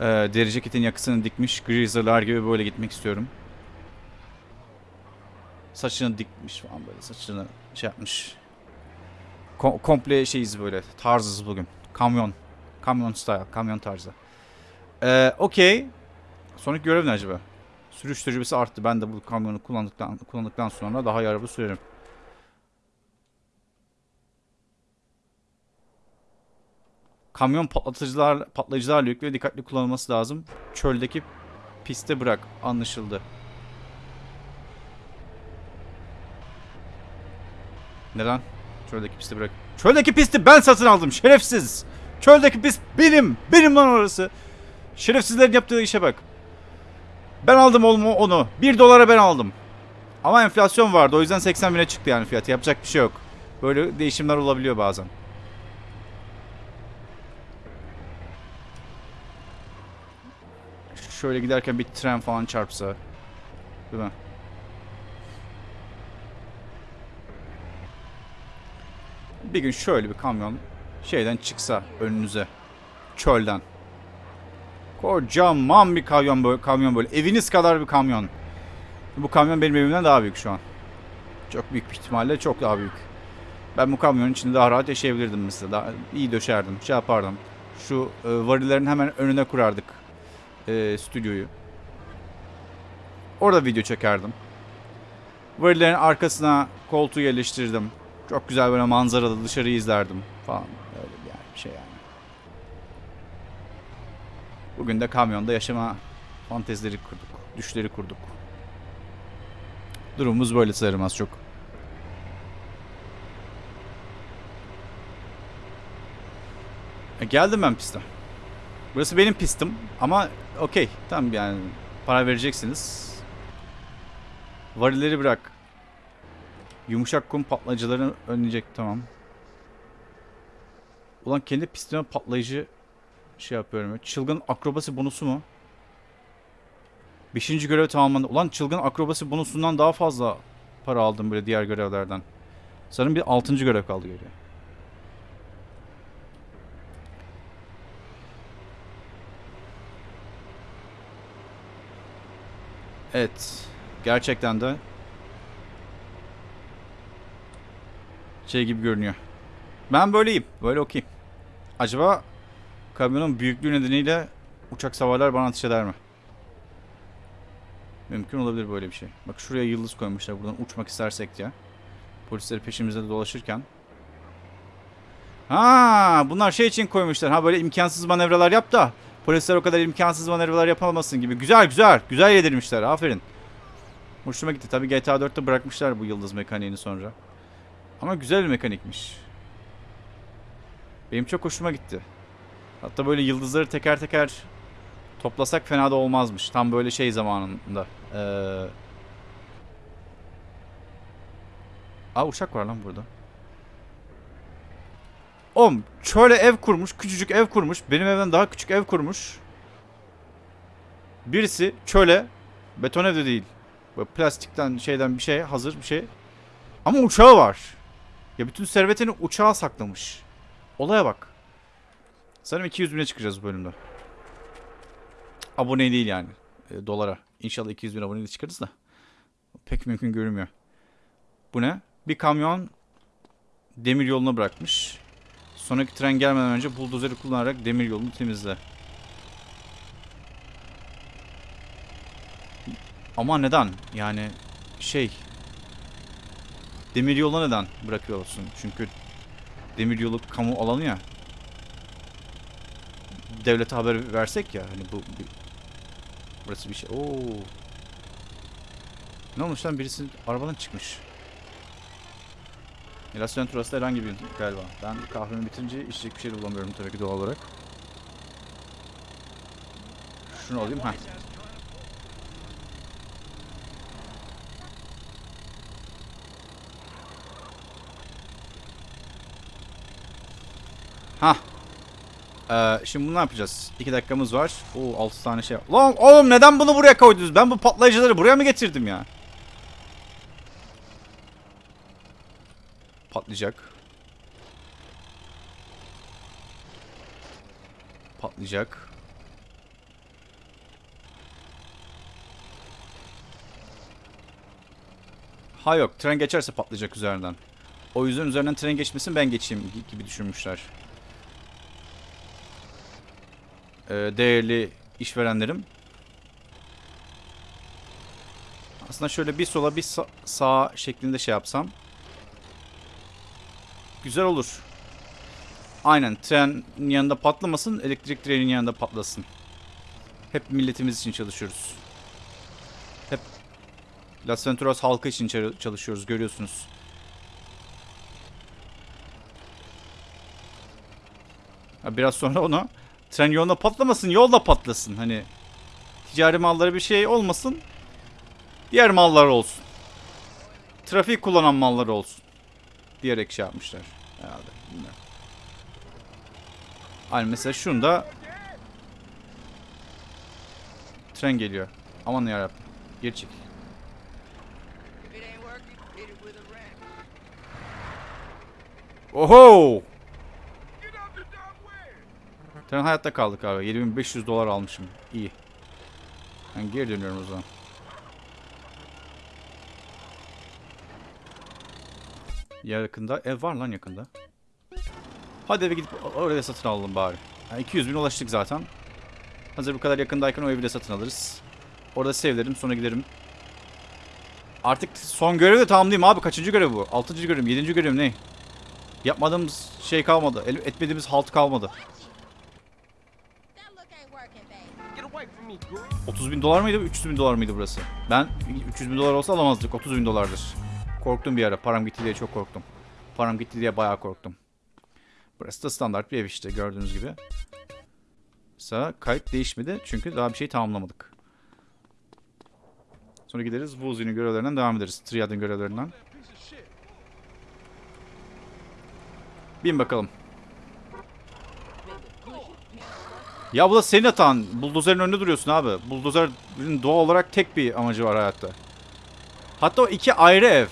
Ee, deri ceketin yakasını dikmiş. Greaser'lar gibi böyle gitmek istiyorum. Saçını dikmiş falan böyle. Saçını şey yapmış. Ko- komple şeyiz böyle. Tarzız bugün. Kamyon. Kamyon style. Kamyon tarzı. Ee, Okey. Sonraki görev ne acaba? Sürüş tecrübesi arttı. Ben de bu kamyonu kullandıktan kullandıktan sonra daha araba sürerim. Kamyon patlatıcılar patlayıcılarla yüklü dikkatli kullanılması lazım. Çöldeki piste bırak. Anlaşıldı. Neden? Çöldeki pisti bırak. Çöldeki pisti ben satın aldım. Şerefsiz. Çöldeki pist benim. Benim lan orası. Şerefsizlerin yaptığı işe bak. Ben aldım oğlum onu. 1 dolara ben aldım. Ama enflasyon vardı. O yüzden 80 bine çıktı yani fiyatı. Yapacak bir şey yok. Böyle değişimler olabiliyor bazen. Şöyle giderken bir tren falan çarpsa. Değil mi? Bir gün şöyle bir kamyon şeyden çıksa önünüze. Çölden. Kocaman bir kamyon böyle, kamyon böyle. Eviniz kadar bir kamyon. Bu kamyon benim evimden daha büyük şu an. Çok büyük bir ihtimalle çok daha büyük. Ben bu kamyonun içinde daha rahat yaşayabilirdim mesela. Daha iyi döşerdim, şey yapardım. Şu e, varillerin hemen önüne kurardık e, stüdyoyu. Orada video çekerdim. Varillerin arkasına koltuğu yerleştirdim. Çok güzel böyle manzaralı dışarıyı izlerdim falan. Öyle bir şey yani. Bugün de kamyonda yaşama fantezileri kurduk. Düşleri kurduk. Durumumuz böyle sanırım az çok. E, geldim ben piste. Burası benim pistim ama okey tamam yani para vereceksiniz. Varilleri bırak. Yumuşak kum patlayıcılarını önleyecek tamam. Ulan kendi pistime patlayıcı şey yapıyorum. ya. Çılgın akrobasi bonusu mu? Beşinci görev tamamlandı. Ulan çılgın akrobasi bonusundan daha fazla para aldım böyle diğer görevlerden. Sanırım bir altıncı görev kaldı geriye. Evet. Gerçekten de şey gibi görünüyor. Ben böyleyim. Böyle okuyayım. Acaba kamyonun büyüklüğü nedeniyle uçak savarlar bana ateş eder mi? Mümkün olabilir böyle bir şey. Bak şuraya yıldız koymuşlar buradan uçmak istersek ya. Polisleri peşimizde dolaşırken. Ha, bunlar şey için koymuşlar. Ha böyle imkansız manevralar yap da polisler o kadar imkansız manevralar yapamasın gibi. Güzel güzel. Güzel yedirmişler. Aferin. Hoşuma gitti. Tabii GTA 4'te bırakmışlar bu yıldız mekaniğini sonra. Ama güzel bir mekanikmiş. Benim çok hoşuma gitti. Hatta böyle yıldızları teker teker toplasak fena da olmazmış. Tam böyle şey zamanında. Ee... Aa uçak var lan burada. Oğlum şöyle ev kurmuş. Küçücük ev kurmuş. Benim evden daha küçük ev kurmuş. Birisi çöle beton evde değil. Böyle plastikten şeyden bir şey hazır bir şey. Ama uçağı var. Ya bütün servetini uçağa saklamış. Olaya bak. Sanırım 200 bine çıkacağız bu bölümde. Abone değil yani. E, dolara. İnşallah 200 bin aboneyle çıkarız da. Pek mümkün görünmüyor. Bu ne? Bir kamyon demir yoluna bırakmış. Sonraki tren gelmeden önce buldozeri kullanarak demir yolunu temizle. Ama neden? Yani şey demir yoluna neden bırakıyorsun? Çünkü demir yolu kamu alanı ya. Devlete haber versek ya hani bu bir- burası bir şey. Oo. Ne olmuş lan birisi arabadan çıkmış. Milasyon turası herhangi bir galiba. Ben kahvemi bitirince içecek bir şey bulamıyorum tabii ki doğal olarak. Şunu alayım. ha. Ha. Ee, şimdi bunu ne yapacağız? 2 dakikamız var. Oo 6 tane şey. Lan oğlum neden bunu buraya koydunuz? Ben bu patlayıcıları buraya mı getirdim ya? Patlayacak. Patlayacak. Ha yok tren geçerse patlayacak üzerinden. O yüzden üzerinden tren geçmesin ben geçeyim gi- gibi düşünmüşler. Ee, değerli işverenlerim. Aslında şöyle bir sola bir sa- sağa şeklinde şey yapsam. Güzel olur. Aynen trenin yanında patlamasın, elektrik trenin yanında patlasın. Hep milletimiz için çalışıyoruz. Hep Las Venturas halkı için çalışıyoruz görüyorsunuz. Biraz sonra onu tren yolunda patlamasın, yolda patlasın. Hani ticari malları bir şey olmasın. Diğer mallar olsun. Trafik kullanan mallar olsun. Diyerek şey yapmışlar herhalde. Bilmiyorum. Hani mesela şunda tren geliyor. Aman yarabbim. Geri çekil. Oho! Tren hayatta kaldık abi. 7500 dolar almışım. İyi. Ben geri dönüyorum o zaman. Yakında. Ev var lan yakında. Hadi eve gidip oraya satın alalım bari. Yani 200 bin ulaştık zaten. Hazır bu kadar yakındayken o evi de satın alırız. Orada sevlerim sonra giderim. Artık son görevi de tamamlayayım abi. Kaçıncı görev bu? Altıncı görev? Yedinci görev ne? Yapmadığımız şey kalmadı. Etmediğimiz halt kalmadı. That look ain't working, babe. Get away from me, girl. 30 bin dolar mıydı? 300 bin dolar mıydı burası? Ben 300 bin dolar olsa alamazdık. 30 bin dolardır. Korktum bir ara. Param gitti diye çok korktum. Param gitti diye bayağı korktum. Burası da standart bir ev işte gördüğünüz gibi. Mesela kayıt değişmedi çünkü daha bir şey tamamlamadık. Sonra gideriz Wuzi'nin görevlerinden devam ederiz. Triad'ın görevlerinden. Bin bakalım. Ya bu da senin hatan. Buldozerin önünde duruyorsun abi. Buldozerin doğal olarak tek bir amacı var hayatta. Hatta o iki ayrı ev.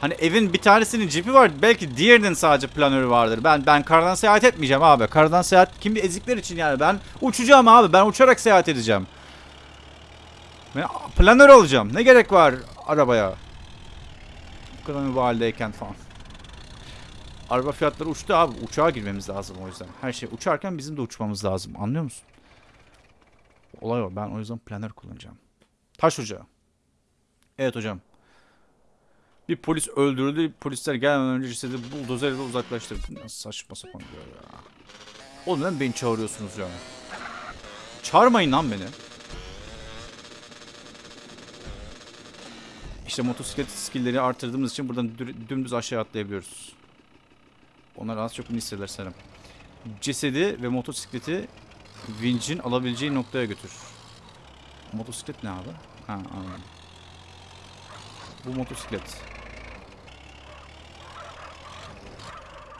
Hani evin bir tanesinin cipi var. Belki diğerinin sadece planörü vardır. Ben ben karadan seyahat etmeyeceğim abi. Karadan seyahat kim bir ezikler için yani. Ben uçacağım abi. Ben uçarak seyahat edeceğim. Ben planör alacağım. Ne gerek var arabaya? Bu kadar mübaleyken falan. Araba fiyatları uçtu abi. Uçağa girmemiz lazım o yüzden. Her şey uçarken bizim de uçmamız lazım. Anlıyor musun? Olay o. Ben o yüzden planör kullanacağım. Taş ocağı. Evet hocam. Bir polis öldürüldü. Polisler gelmeden önce cesedi buldozerle uzaklaştırdı. Ne saçma sapan bir ya. Oğlum neden beni çağırıyorsunuz ya? Çağırmayın lan beni. İşte motosiklet skillleri artırdığımız için buradan dü- dümdüz aşağı atlayabiliyoruz. Onlar az çok bunu hisseder sanırım. Cesedi ve motosikleti vincin alabileceği noktaya götür. Motosiklet ne abi? Ha anladım. Bu motosiklet.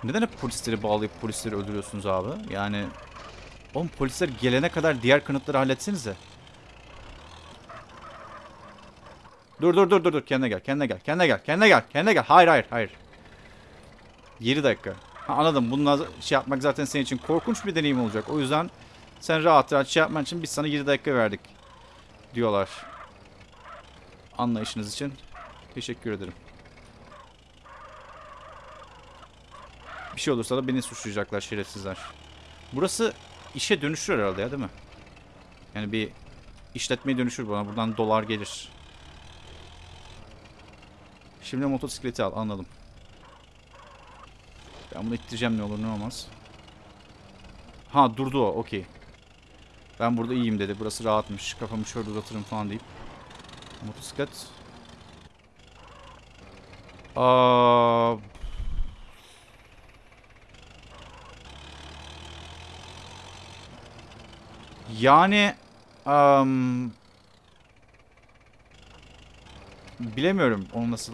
Neden hep polisleri bağlayıp polisleri öldürüyorsunuz abi? Yani oğlum polisler gelene kadar diğer kanıtları halletsenize. Dur dur dur dur dur. Kendine gel kendine gel kendine gel kendine gel kendine gel. Hayır hayır hayır. 7 dakika. Ha, anladım. Bununla şey yapmak zaten senin için korkunç bir deneyim olacak. O yüzden sen rahat rahat şey yapman için biz sana 7 dakika verdik diyorlar. Anlayışınız için teşekkür ederim Bir şey olursa da beni suçlayacaklar şerefsizler. Burası işe dönüşür herhalde ya değil mi? Yani bir işletmeye dönüşür bana. Buradan dolar gelir. Şimdi motosikleti al. Anladım. Ben bunu ittireceğim ne olur ne olmaz. Ha durdu o. Okey. Ben burada iyiyim dedi. Burası rahatmış. Kafamı şöyle uzatırım falan deyip. Motosiklet. Aa, yani am, bilemiyorum onu nasıl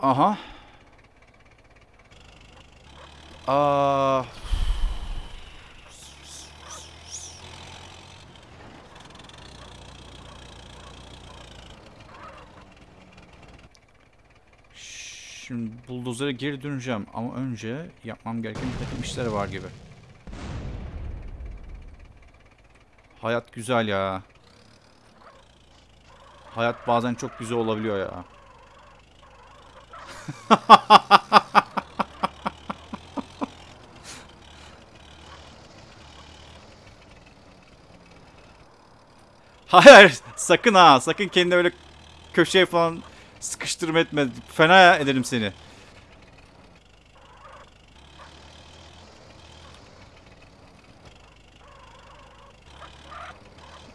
Aha. Aa. Şimdi buldozere geri döneceğim ama önce yapmam gereken bir takım işler var gibi. Hayat güzel ya. Hayat bazen çok güzel olabiliyor ya. <laughs> Hayır, sakın ha, sakın kendini öyle köşeye falan sıkıştırma etme. Fena ederim seni.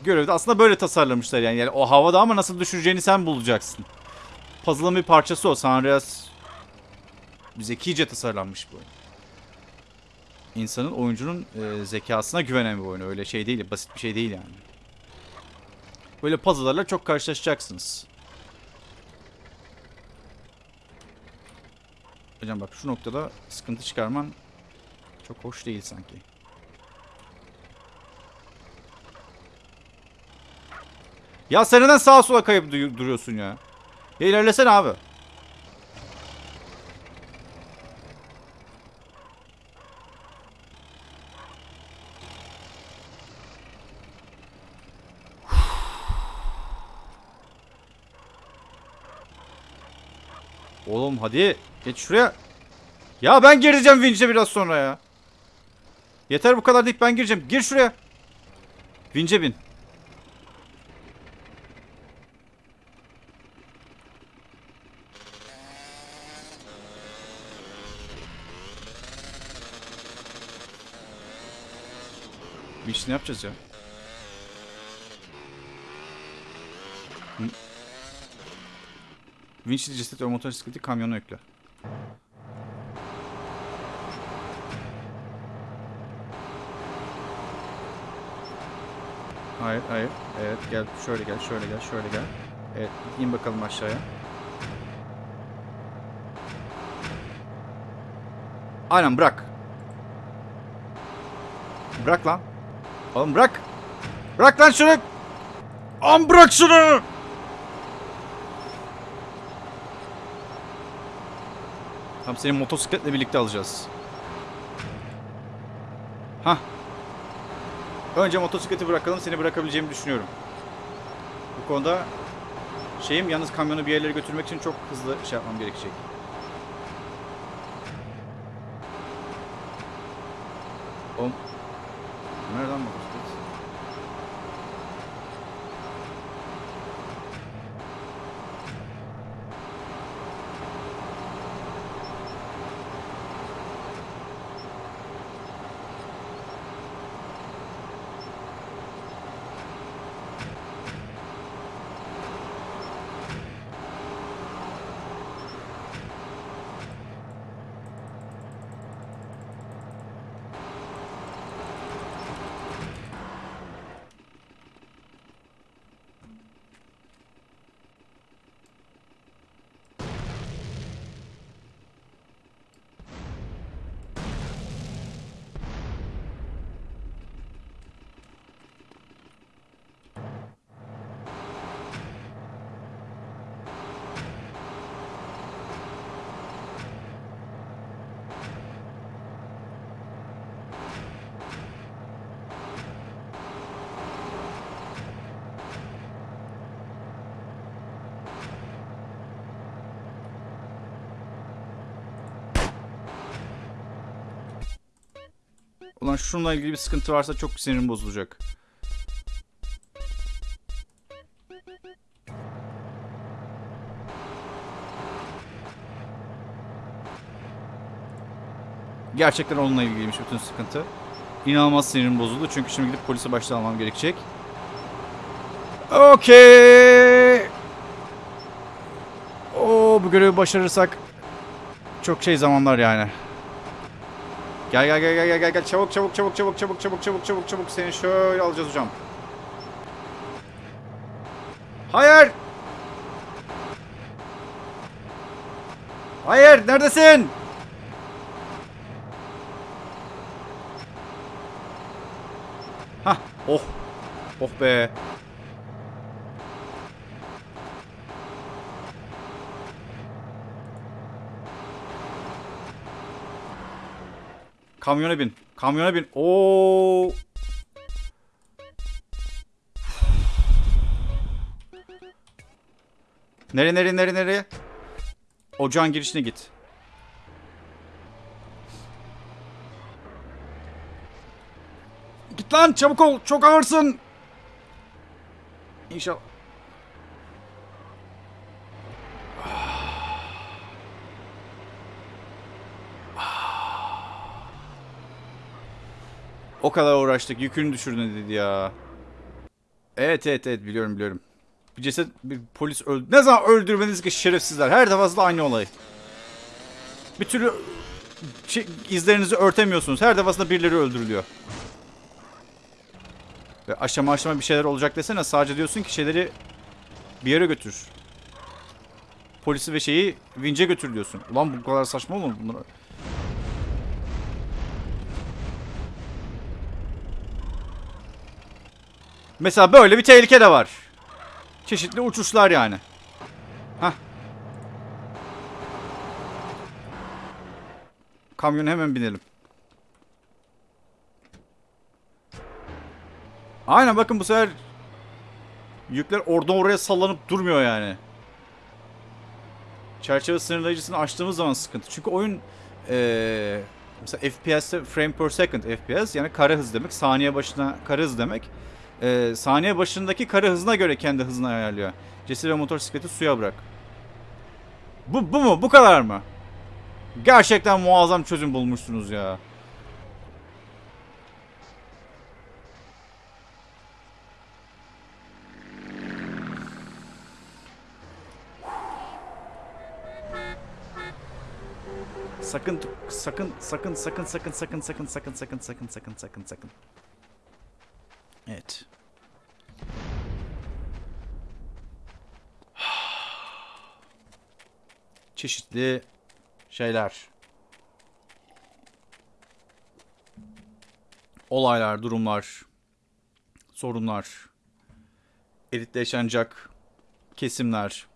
Görevde aslında böyle tasarlamışlar yani. yani o havada ama nasıl düşüreceğini sen bulacaksın. Puzzle'ın bir parçası o. San Andreas zekice tasarlanmış bu oyun. İnsanın, oyuncunun e, zekasına güvenen bir oyun. Öyle şey değil, basit bir şey değil yani. Böyle puzzle'larla çok karşılaşacaksınız. Hocam bak şu noktada sıkıntı çıkarman çok hoş değil sanki. Ya sen neden sağa sola kayıp du- duruyorsun ya? Ya ilerlesene abi. Oğlum hadi geç şuraya. Ya ben gireceğim vinçe biraz sonra ya. Yeter bu kadar deyip ben gireceğim. Gir şuraya. Vinçe bin. Vinç ne yapacağız ya? Vinçli ceset ve motosikleti kamyona yükle. Hayır, hayır. Evet, gel. Şöyle gel, şöyle gel, şöyle gel. Evet, in bakalım aşağıya. Aynen bırak. Bırak lan. Oğlum bırak. Bırak lan şunu. Am bırak şunu. Tamam seni motosikletle birlikte alacağız. Hah. Önce motosikleti bırakalım. Seni bırakabileceğimi düşünüyorum. Bu konuda şeyim yalnız kamyonu bir yerlere götürmek için çok hızlı şey yapmam gerekecek. Ulan şununla ilgili bir sıkıntı varsa çok sinirim bozulacak. Gerçekten onunla ilgiliymiş bütün sıkıntı. İnanılmaz sinirim bozuldu çünkü şimdi gidip polise başta almam gerekecek. Okey. Oo bu görevi başarırsak çok şey zamanlar yani. Gel gel gel gel gel gel çabuk çabuk çabuk çabuk çabuk çabuk çabuk çabuk çabuk seni şöyle alacağız hocam. Hayır. Hayır neredesin? Hah oh. Oh be. Kamyona bin. Kamyona bin. Oo. Nere nere nere nere? Ocağın girişine git. Git lan çabuk ol. Çok ağırsın. İnşallah. O kadar uğraştık. Yükünü düşürdün dedi ya. Evet evet evet biliyorum biliyorum. Bir ceset bir polis öldü. Ne zaman öldürmeniz ki şerefsizler. Her defasında aynı olay. Bir türlü şey, izlerinizi örtemiyorsunuz. Her defasında birileri öldürülüyor. Ve aşama aşama bir şeyler olacak desene. Sadece diyorsun ki şeyleri bir yere götür. Polisi ve şeyi vince götür diyorsun. Ulan bu kadar saçma olur mu? Bunlar... Mesela böyle bir tehlike de var. Çeşitli uçuşlar yani. Hah. Kamyona hemen binelim. Aynen bakın bu sefer yükler oradan oraya sallanıp durmuyor yani. Çerçeve sınırlayıcısını açtığımız zaman sıkıntı. Çünkü oyun ee, mesela FPS'te frame per second FPS yani kare hız demek. Saniye başına kare hız demek. Ee, saniye başındaki kare hızına göre kendi hızını ayarlıyor. Cesur ve motosikleti suya bırak. Bu, bu mu? Bu kadar mı? Gerçekten muazzam çözüm bulmuşsunuz ya. Sakın sakın sakın sakın sakın sakın sakın sakın sakın sakın sakın sakın sakın. Evet. <sighs> Çeşitli şeyler. Olaylar, durumlar, sorunlar, elitle yaşanacak kesimler.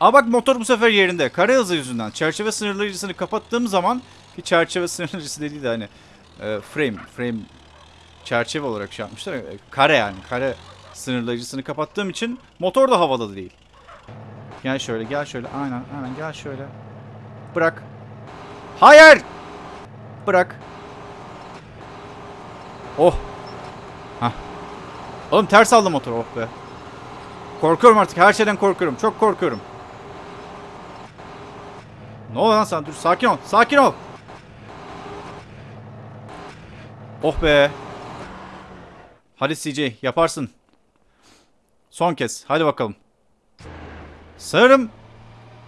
Aa bak motor bu sefer yerinde. Kare hızı yüzünden. Çerçeve sınırlayıcısını kapattığım zaman ki çerçeve sınırlayıcısı <laughs> dediği de hani e, frame, frame çerçeve olarak şey yapmışlar. ya, e, Kare yani. Kare sınırlayıcısını kapattığım için motor da havada değil. Gel şöyle, gel şöyle. Aynen, aynen. Gel şöyle. Bırak. Hayır! Bırak. Oh. Hah. Oğlum ters aldı motor. Oh be. Korkuyorum artık. Her şeyden korkuyorum. Çok korkuyorum. Ne oluyor lan sen? Dur sakin ol. Sakin ol. Oh be. Hadi CJ yaparsın. Son kez. Hadi bakalım. Sanırım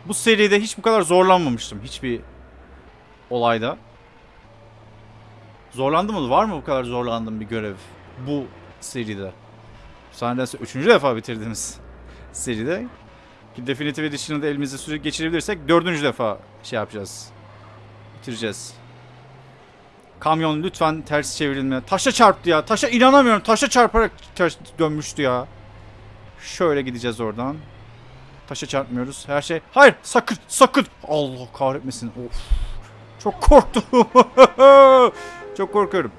bu seride hiç bu kadar zorlanmamıştım. Hiçbir olayda. Zorlandı mı? Var mı bu kadar zorlandığım bir görev bu seride? Zannederse üçüncü defa bitirdiğimiz <laughs> seride. Ki Definitive Edition'ı da elimize sürekli geçirebilirsek dördüncü defa şey yapacağız. Bitireceğiz. Kamyon lütfen ters çevrilme. Taşa çarptı ya. Taşa inanamıyorum. Taşa çarparak ters dönmüştü ya. Şöyle gideceğiz oradan. Taşa çarpmıyoruz. Her şey. Hayır sakın sakın. Allah kahretmesin. Of. Çok korktum. <laughs> Çok korkuyorum.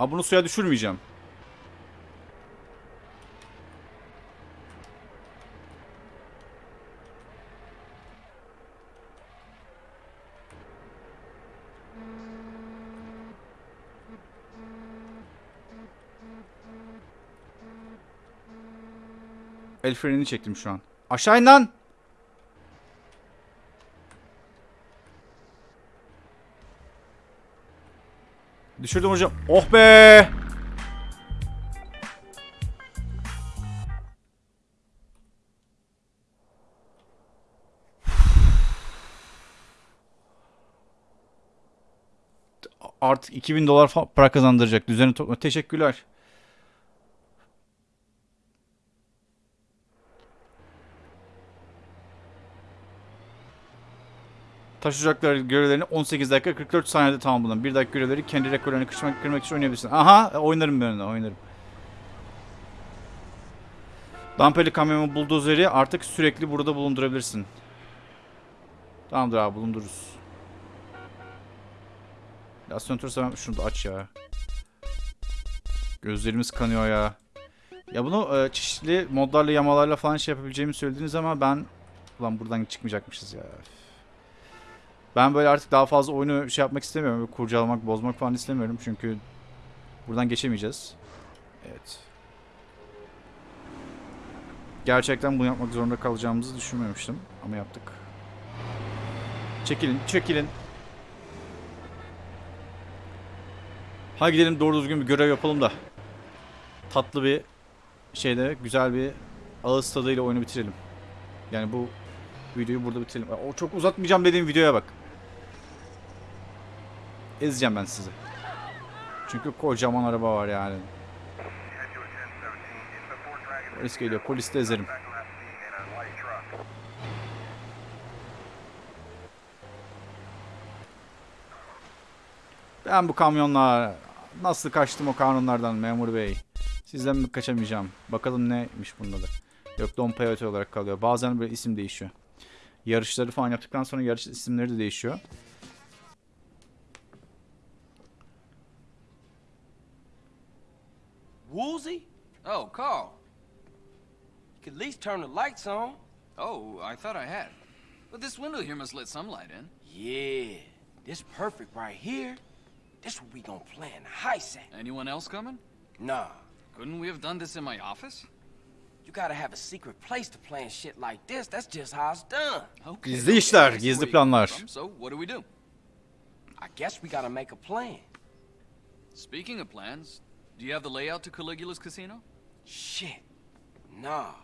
Aa, bunu suya düşürmeyeceğim. El frenini çektim şu an. Aşağı in lan. Düşürdüm hocam. Oh be. Artık 2000 dolar para kazandıracak. Düzeni topla. Teşekkürler. Taş ocakları görevlerini 18 dakika 44 saniyede tamamladın. Bir dakika görevleri kendi rekorlarını kırmak, kırmak için oynayabilirsin. Aha oynarım ben de oynarım. Dampeli kamyonu buldozeri artık sürekli burada bulundurabilirsin. Tamamdır abi bulundururuz. Ya söntürse ben şunu da aç ya. Gözlerimiz kanıyor ya. Ya bunu e, çeşitli modlarla yamalarla falan şey yapabileceğimi söylediniz ama ben... Ulan buradan çıkmayacakmışız ya. Ben böyle artık daha fazla oyunu şey yapmak istemiyorum. Böyle kurcalamak, bozmak falan istemiyorum. Çünkü buradan geçemeyeceğiz. Evet. Gerçekten bunu yapmak zorunda kalacağımızı düşünmemiştim. Ama yaptık. Çekilin, çekilin. Hadi gidelim doğru düzgün bir görev yapalım da. Tatlı bir şeyde, güzel bir ağız tadıyla oyunu bitirelim. Yani bu videoyu burada bitirelim. O çok uzatmayacağım dediğim videoya bak. Ezeceğim ben sizi. Çünkü kocaman araba var yani. Polis geliyor. Polis de ezerim. Ben bu kamyonlar nasıl kaçtım o kanunlardan memur bey. Sizden mi kaçamayacağım? Bakalım neymiş bunda da. Yok Don Peyote olarak kalıyor. Bazen böyle isim değişiyor. Yarışları falan yaptıktan sonra yarış isimleri de değişiyor. Woolsey? Oh, Carl. You could at least turn the lights on. Oh, I thought I had. But this window here must let some light in. Yeah, this perfect right here. This what we gonna plan the heist at. Anyone else coming? Nah, Couldn't we have done this in my office? you gotta have a secret place to plan shit like this. That's just how it's done. Okay. Gizli işler, I see gizli where planlar. Um, so, what do we do? I guess we gotta make a plan. Speaking of plans, do you have the layout to Caligula's casino? Shit. Nah.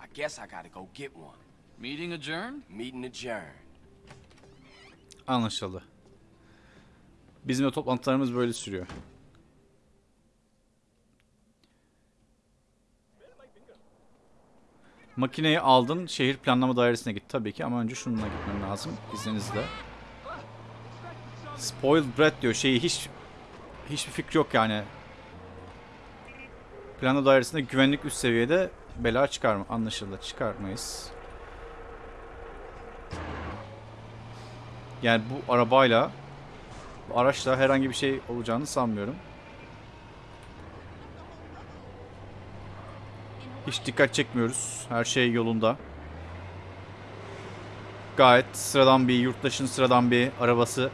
I guess I gotta go get one. Meeting adjourned? Meeting adjourned. Anlaşıldı. Bizim de toplantılarımız böyle sürüyor. Makineyi aldın, şehir planlama dairesine git tabii ki ama önce şununla gitmem lazım izninizle. Spoiled Brat diyor şeyi hiç hiçbir fikri yok yani. Planlama dairesinde güvenlik üst seviyede bela çıkar mı? Anlaşıldı çıkarmayız. Yani bu arabayla bu araçla herhangi bir şey olacağını sanmıyorum. Hiç dikkat çekmiyoruz. Her şey yolunda. Gayet sıradan bir yurttaşın sıradan bir arabası.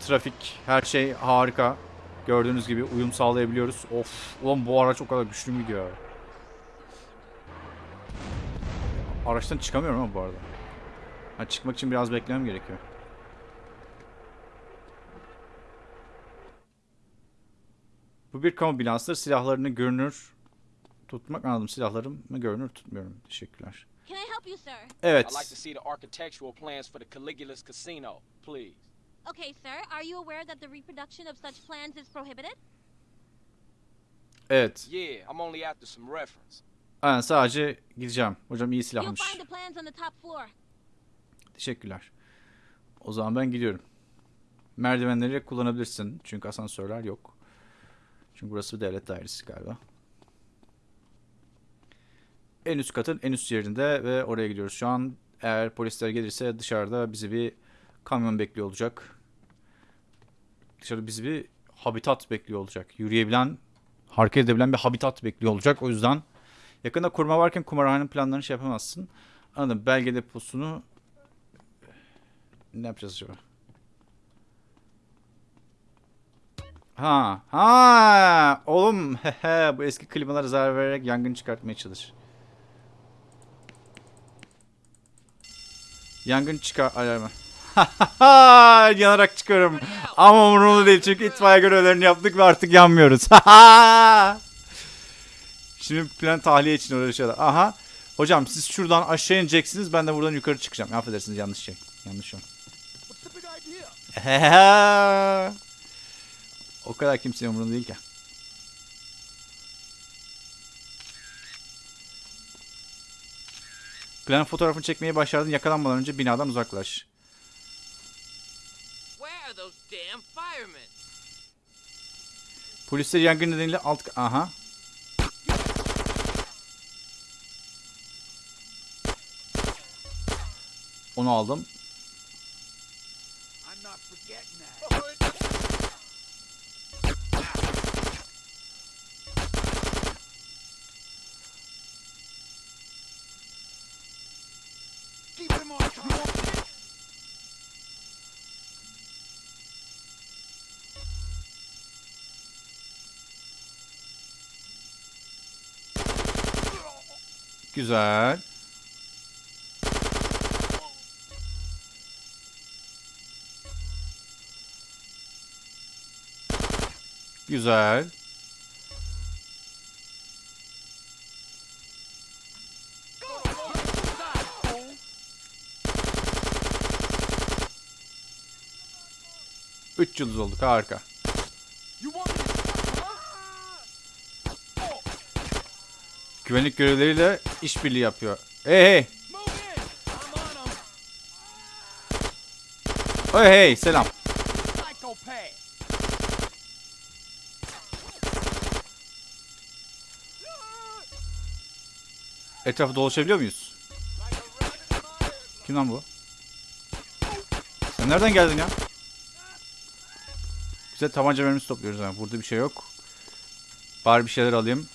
Trafik, her şey harika. Gördüğünüz gibi uyum sağlayabiliyoruz. Of, ulan bu araç o kadar güçlü mü gidiyor? Araçtan çıkamıyorum ama bu arada. Ha, çıkmak için biraz beklemem gerekiyor. Bu bir kamu binasıdır. Silahlarını görünür tutmak anladım. Silahlarımı görünür tutmuyorum. Teşekkürler. Evet. Okay, sir. Are you aware that the reproduction of such plans is prohibited? Evet. Yeah, I'm only after some reference. Aynen sadece gideceğim. Hocam iyi You'll silahmış. find the plans on the top floor. Teşekkürler. O zaman ben gidiyorum. Merdivenleri kullanabilirsin. Çünkü asansörler yok. Çünkü burası bir devlet dairesi galiba. En üst katın en üst yerinde ve oraya gidiyoruz. Şu an eğer polisler gelirse dışarıda bizi bir kamyon bekliyor olacak. Dışarıda bizi bir habitat bekliyor olacak. Yürüyebilen, hareket edebilen bir habitat bekliyor olacak. O yüzden yakında kurma varken kumarhanenin planlarını şey yapamazsın. Anladım. Belge deposunu ne yapacağız acaba? Ha. Ha. Oğlum bu eski klimalara zarar vererek yangın çıkartmaya çalış. Yangın çıkar alarmı. <laughs> Yanarak çıkıyorum. Ama umurumda değil çünkü itfaiye görevlerini yaptık ve artık yanmıyoruz. <laughs> Şimdi plan tahliye için uğraşıyorlar. Aha. Hocam siz şuradan aşağı ineceksiniz. Ben de buradan yukarı çıkacağım. Affedersiniz yanlış şey. Yanlış şey. <laughs> o kadar kimsenin umurunda değil ki. Plan fotoğrafını çekmeyi başardın. Yakalanmadan önce binadan uzaklaş. Where are those damn firemen? Polisler yangın nedeniyle alt... Aha. Onu aldım. Güzel. Güzel. Üç yıldız olduk harika. Güvenlik görevleriyle işbirliği yapıyor. Hey hey. Hey hey selam. Etrafı dolaşabiliyor muyuz? Kim lan bu? Sen nereden geldin ya? Güzel tabanca mermisi topluyoruz ha. Burada bir şey yok. Bari bir şeyler alayım.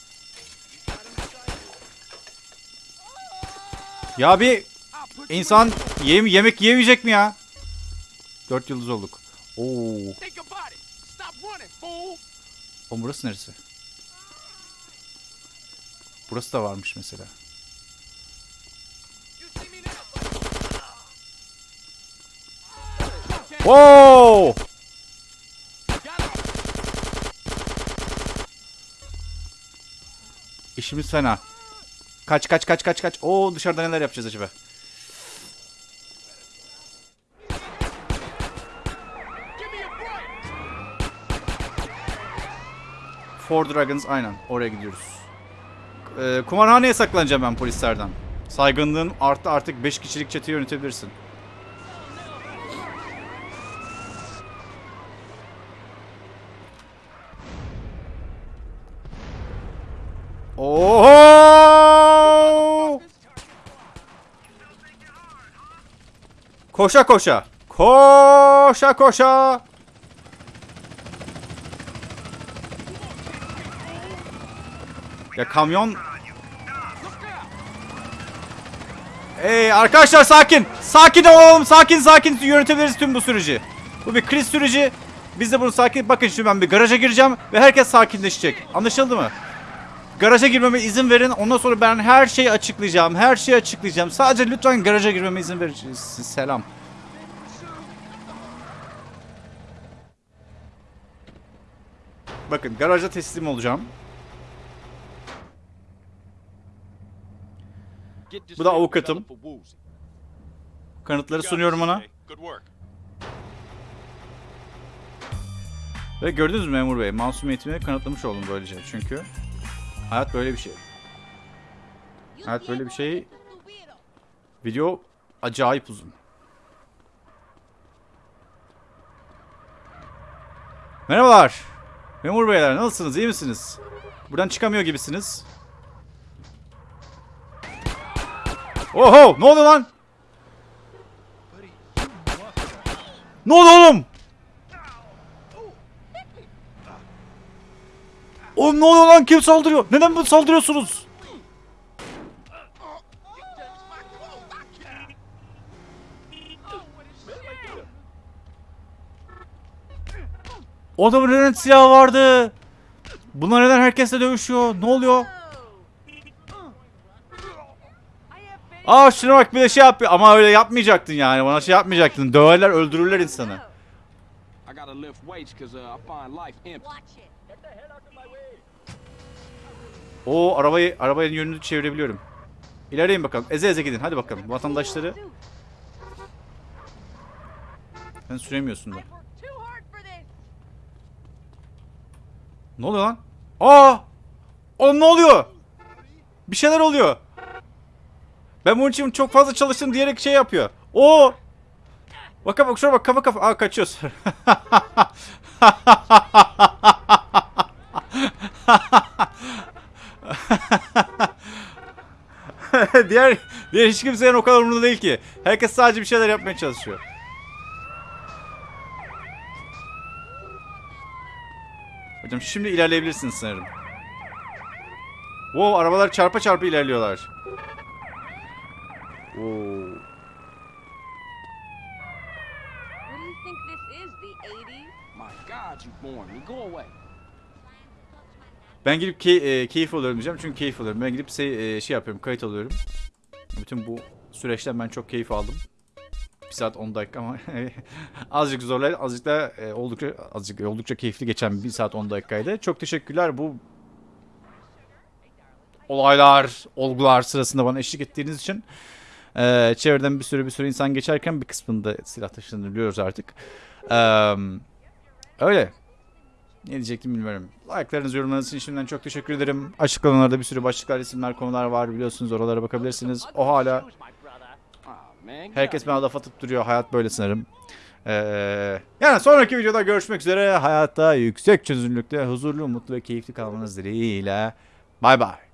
Ya bir insan yem yemek yiyemeyecek mi ya? Dört yıldız olduk. Oo. O burası neresi? Burası da varmış mesela. Oo! İşimiz fena. Kaç kaç kaç kaç kaç. Oo dışarıda neler yapacağız acaba? Four Dragons aynen oraya gidiyoruz. Ee, kumarhaneye saklanacağım ben polislerden. Saygınlığın arttı artık 5 kişilik çeteyi yönetebilirsin. Oho! Koşa koşa. Koşa koşa. Ya kamyon Ey arkadaşlar sakin. Sakin olalım. Sakin sakin yönetebiliriz tüm bu süreci. Bu bir kriz süreci. Biz de bunu sakin... Bakın şimdi ben bir garaja gireceğim ve herkes sakinleşecek. Anlaşıldı mı? Garaja girmeme izin verin. Ondan sonra ben her şeyi açıklayacağım. Her şeyi açıklayacağım. Sadece lütfen garaja girmeme izin verin. Selam. Bakın garaja teslim olacağım. Bu da avukatım. Kanıtları sunuyorum ona. Ve gördünüz mü memur bey? Masumiyetimi kanıtlamış oldum böylece. Çünkü hayat böyle bir şey. Evet, böyle bir şey- Video acayip uzun. Merhabalar. Memur beyler nasılsınız? İyi misiniz? Buradan çıkamıyor gibisiniz. Oho! Ne oluyor lan? Ne oldu oğlum? Oğlum ne oluyor lan? Kim saldırıyor? Neden bu saldırıyorsunuz? O adamın neden silahı vardı? Bunlar neden herkesle dövüşüyor? Ne oluyor? Aa şuna bak bir de şey yapıyor. Ama öyle yapmayacaktın yani. Bana şey yapmayacaktın. Döverler öldürürler insanı. Uh. O arabayı arabanın yönünü çevirebiliyorum. İlerleyin bakalım. Eze eze gidin. Hadi bakalım. Vatandaşları sen süremiyorsun da. I've worked too hard for this. Ne oluyor lan? Aa! Oğlum ne oluyor? Bir şeyler oluyor. Ben bunun için çok fazla çalıştım diyerek şey yapıyor. Oo! Bak bak şuna bak kafa kafa. Aa kaçıyoruz. <laughs> diğer diğer hiç kimsenin o kadar umurunda değil ki. Herkes sadece bir şeyler yapmaya çalışıyor. Hocam şimdi ilerleyebilirsiniz sanırım. Wow arabalar çarpa çarpa ilerliyorlar. Oo. What do you think this is, the 80s? My God, you boring me. Go away. Ben gidip key- e, keyif alıyorum diyeceğim çünkü keyif alıyorum. Ben gidip şey, e, şey yapıyorum, kayıt alıyorum. Bütün bu süreçten ben çok keyif aldım. 1 saat 10 dakika ama <laughs> azıcık zorlaydı. Azıcık da e, oldukça azıcık oldukça keyifli geçen 1 saat 10 dakikaydı. Çok teşekkürler bu olaylar, olgular sırasında bana eşlik ettiğiniz için. Ee, çevreden bir sürü bir sürü insan geçerken bir kısmında silah taşıdığını biliyoruz artık. Ee, öyle. Ne diyecektim bilmiyorum. Like'larınız, yorumlarınız için şimdiden çok teşekkür ederim. Açıklamalarda bir sürü başlıklar, isimler, konular var biliyorsunuz. Oralara bakabilirsiniz. O hala herkes bana laf atıp duruyor. Hayat böyle sanırım. Ee, yani sonraki videoda görüşmek üzere. Hayatta yüksek çözünürlükte huzurlu, mutlu ve keyifli kalmanız dileğiyle. Bay bay.